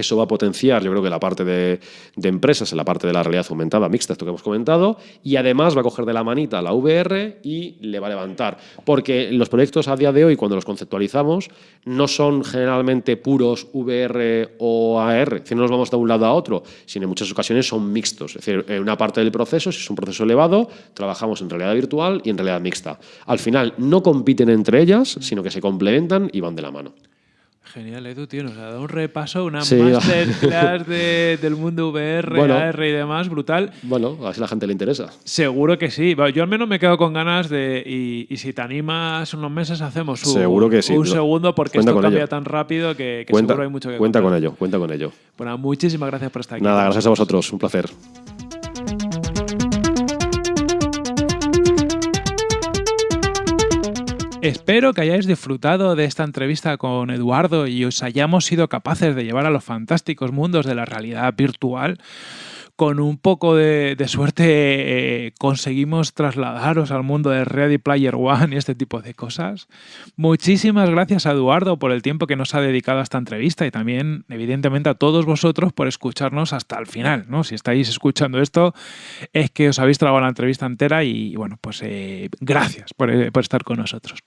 eso va a potenciar, yo creo que la parte de, empresas, en la parte de la realidad aumentada mixta, esto que hemos comentado, y además va a coger de la manita la VR y le va a levantar. Porque los proyectos a día de hoy, cuando los conceptualizamos, no son generalmente puros VR o AR, si no nos vamos de un lado a otro, sino en muchas ocasiones son mixtos. Es decir, en una parte del proceso, si es un proceso elevado, trabajamos en realidad virtual y en realidad mixta. Al final no compiten entre ellas, sino que se complementan y van de la mano. Genial, Edu, tío. Nos ha dado un repaso, una masterclass del mundo VR, AR y demás, brutal. Bueno, a ver si a la gente le interesa. Seguro que sí. Yo al menos me quedo con ganas de. Y, si te animas unos meses, hacemos un, seguro que sí, un segundo, porque esto cambia tan rápido que, seguro hay mucho que Cuenta con ello, cuenta con ello. Bueno, muchísimas gracias por estar aquí. Nada, gracias a vosotros. Un placer. Espero que hayáis disfrutado de esta entrevista con Eduardo y os hayamos sido capaces de llevar a los fantásticos mundos de la realidad virtual con un poco de, suerte eh, conseguimos trasladaros al mundo de Ready Player One y este tipo de cosas. Muchísimas gracias a Eduardo por el tiempo que nos ha dedicado a esta entrevista y también, evidentemente, a todos vosotros por escucharnos hasta el final. ¿no? Si estáis escuchando esto, es que os habéis trabado la entrevista entera y, bueno, pues eh, gracias eh, por estar con nosotros.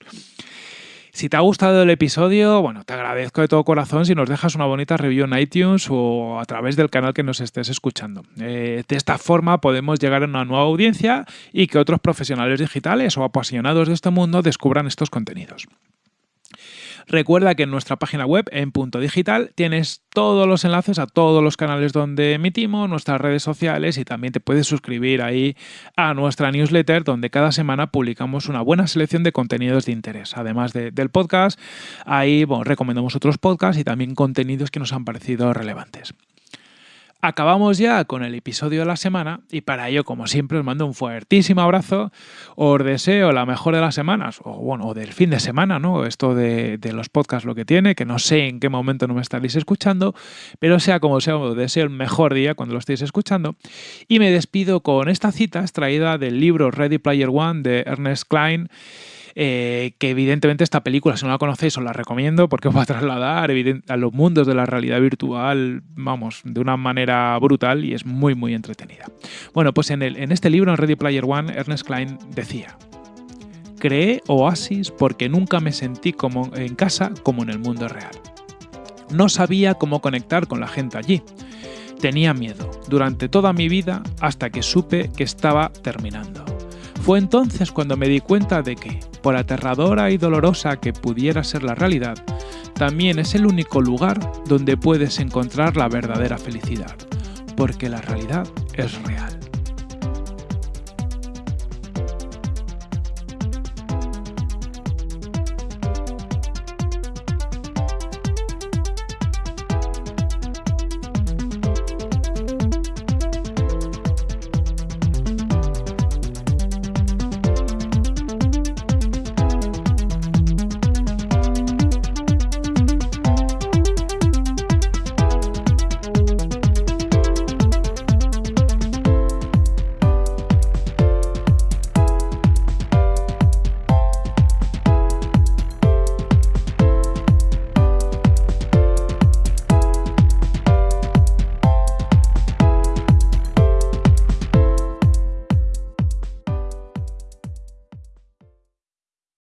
Si te ha gustado el episodio, bueno, te agradezco de todo corazón si nos dejas una bonita review en iTunes o a través del canal que nos estés escuchando. Eh, de esta forma podemos llegar a una nueva audiencia y que otros profesionales digitales o apasionados de este mundo descubran estos contenidos. Recuerda que en nuestra página web, en punto digital, tienes todos los enlaces a todos los canales donde emitimos, nuestras redes sociales y también te puedes suscribir ahí a nuestra newsletter donde cada semana publicamos una buena selección de contenidos de interés. Además del podcast, ahí recomendamos otros podcasts y también contenidos que nos han parecido relevantes. Acabamos ya con el episodio de la semana y para ello, como siempre, os mando un fuertísimo abrazo. Os deseo la mejor de las semanas, o bueno, del fin de semana, ¿no? Esto de, los podcasts lo que tiene, que no sé en qué momento no me estaréis escuchando, pero sea como sea, os deseo el mejor día cuando lo estéis escuchando. Y me despido con esta cita extraída del libro Ready Player One de Ernest Klein. Eh, que evidentemente esta película, si no la conocéis, os la recomiendo porque os va a trasladar a los mundos de la realidad virtual, vamos, de una manera brutal y es muy, muy entretenida. Bueno, pues en, el, en este libro, en Ready Player One, Ernest Klein decía, creé Oasis porque nunca me sentí como en casa como en el mundo real. No sabía cómo conectar con la gente allí. Tenía miedo durante toda mi vida hasta que supe que estaba terminando. Fue entonces cuando me di cuenta de que, por aterradora y dolorosa que pudiera ser la realidad, también es el único lugar donde puedes encontrar la verdadera felicidad, porque la realidad es real.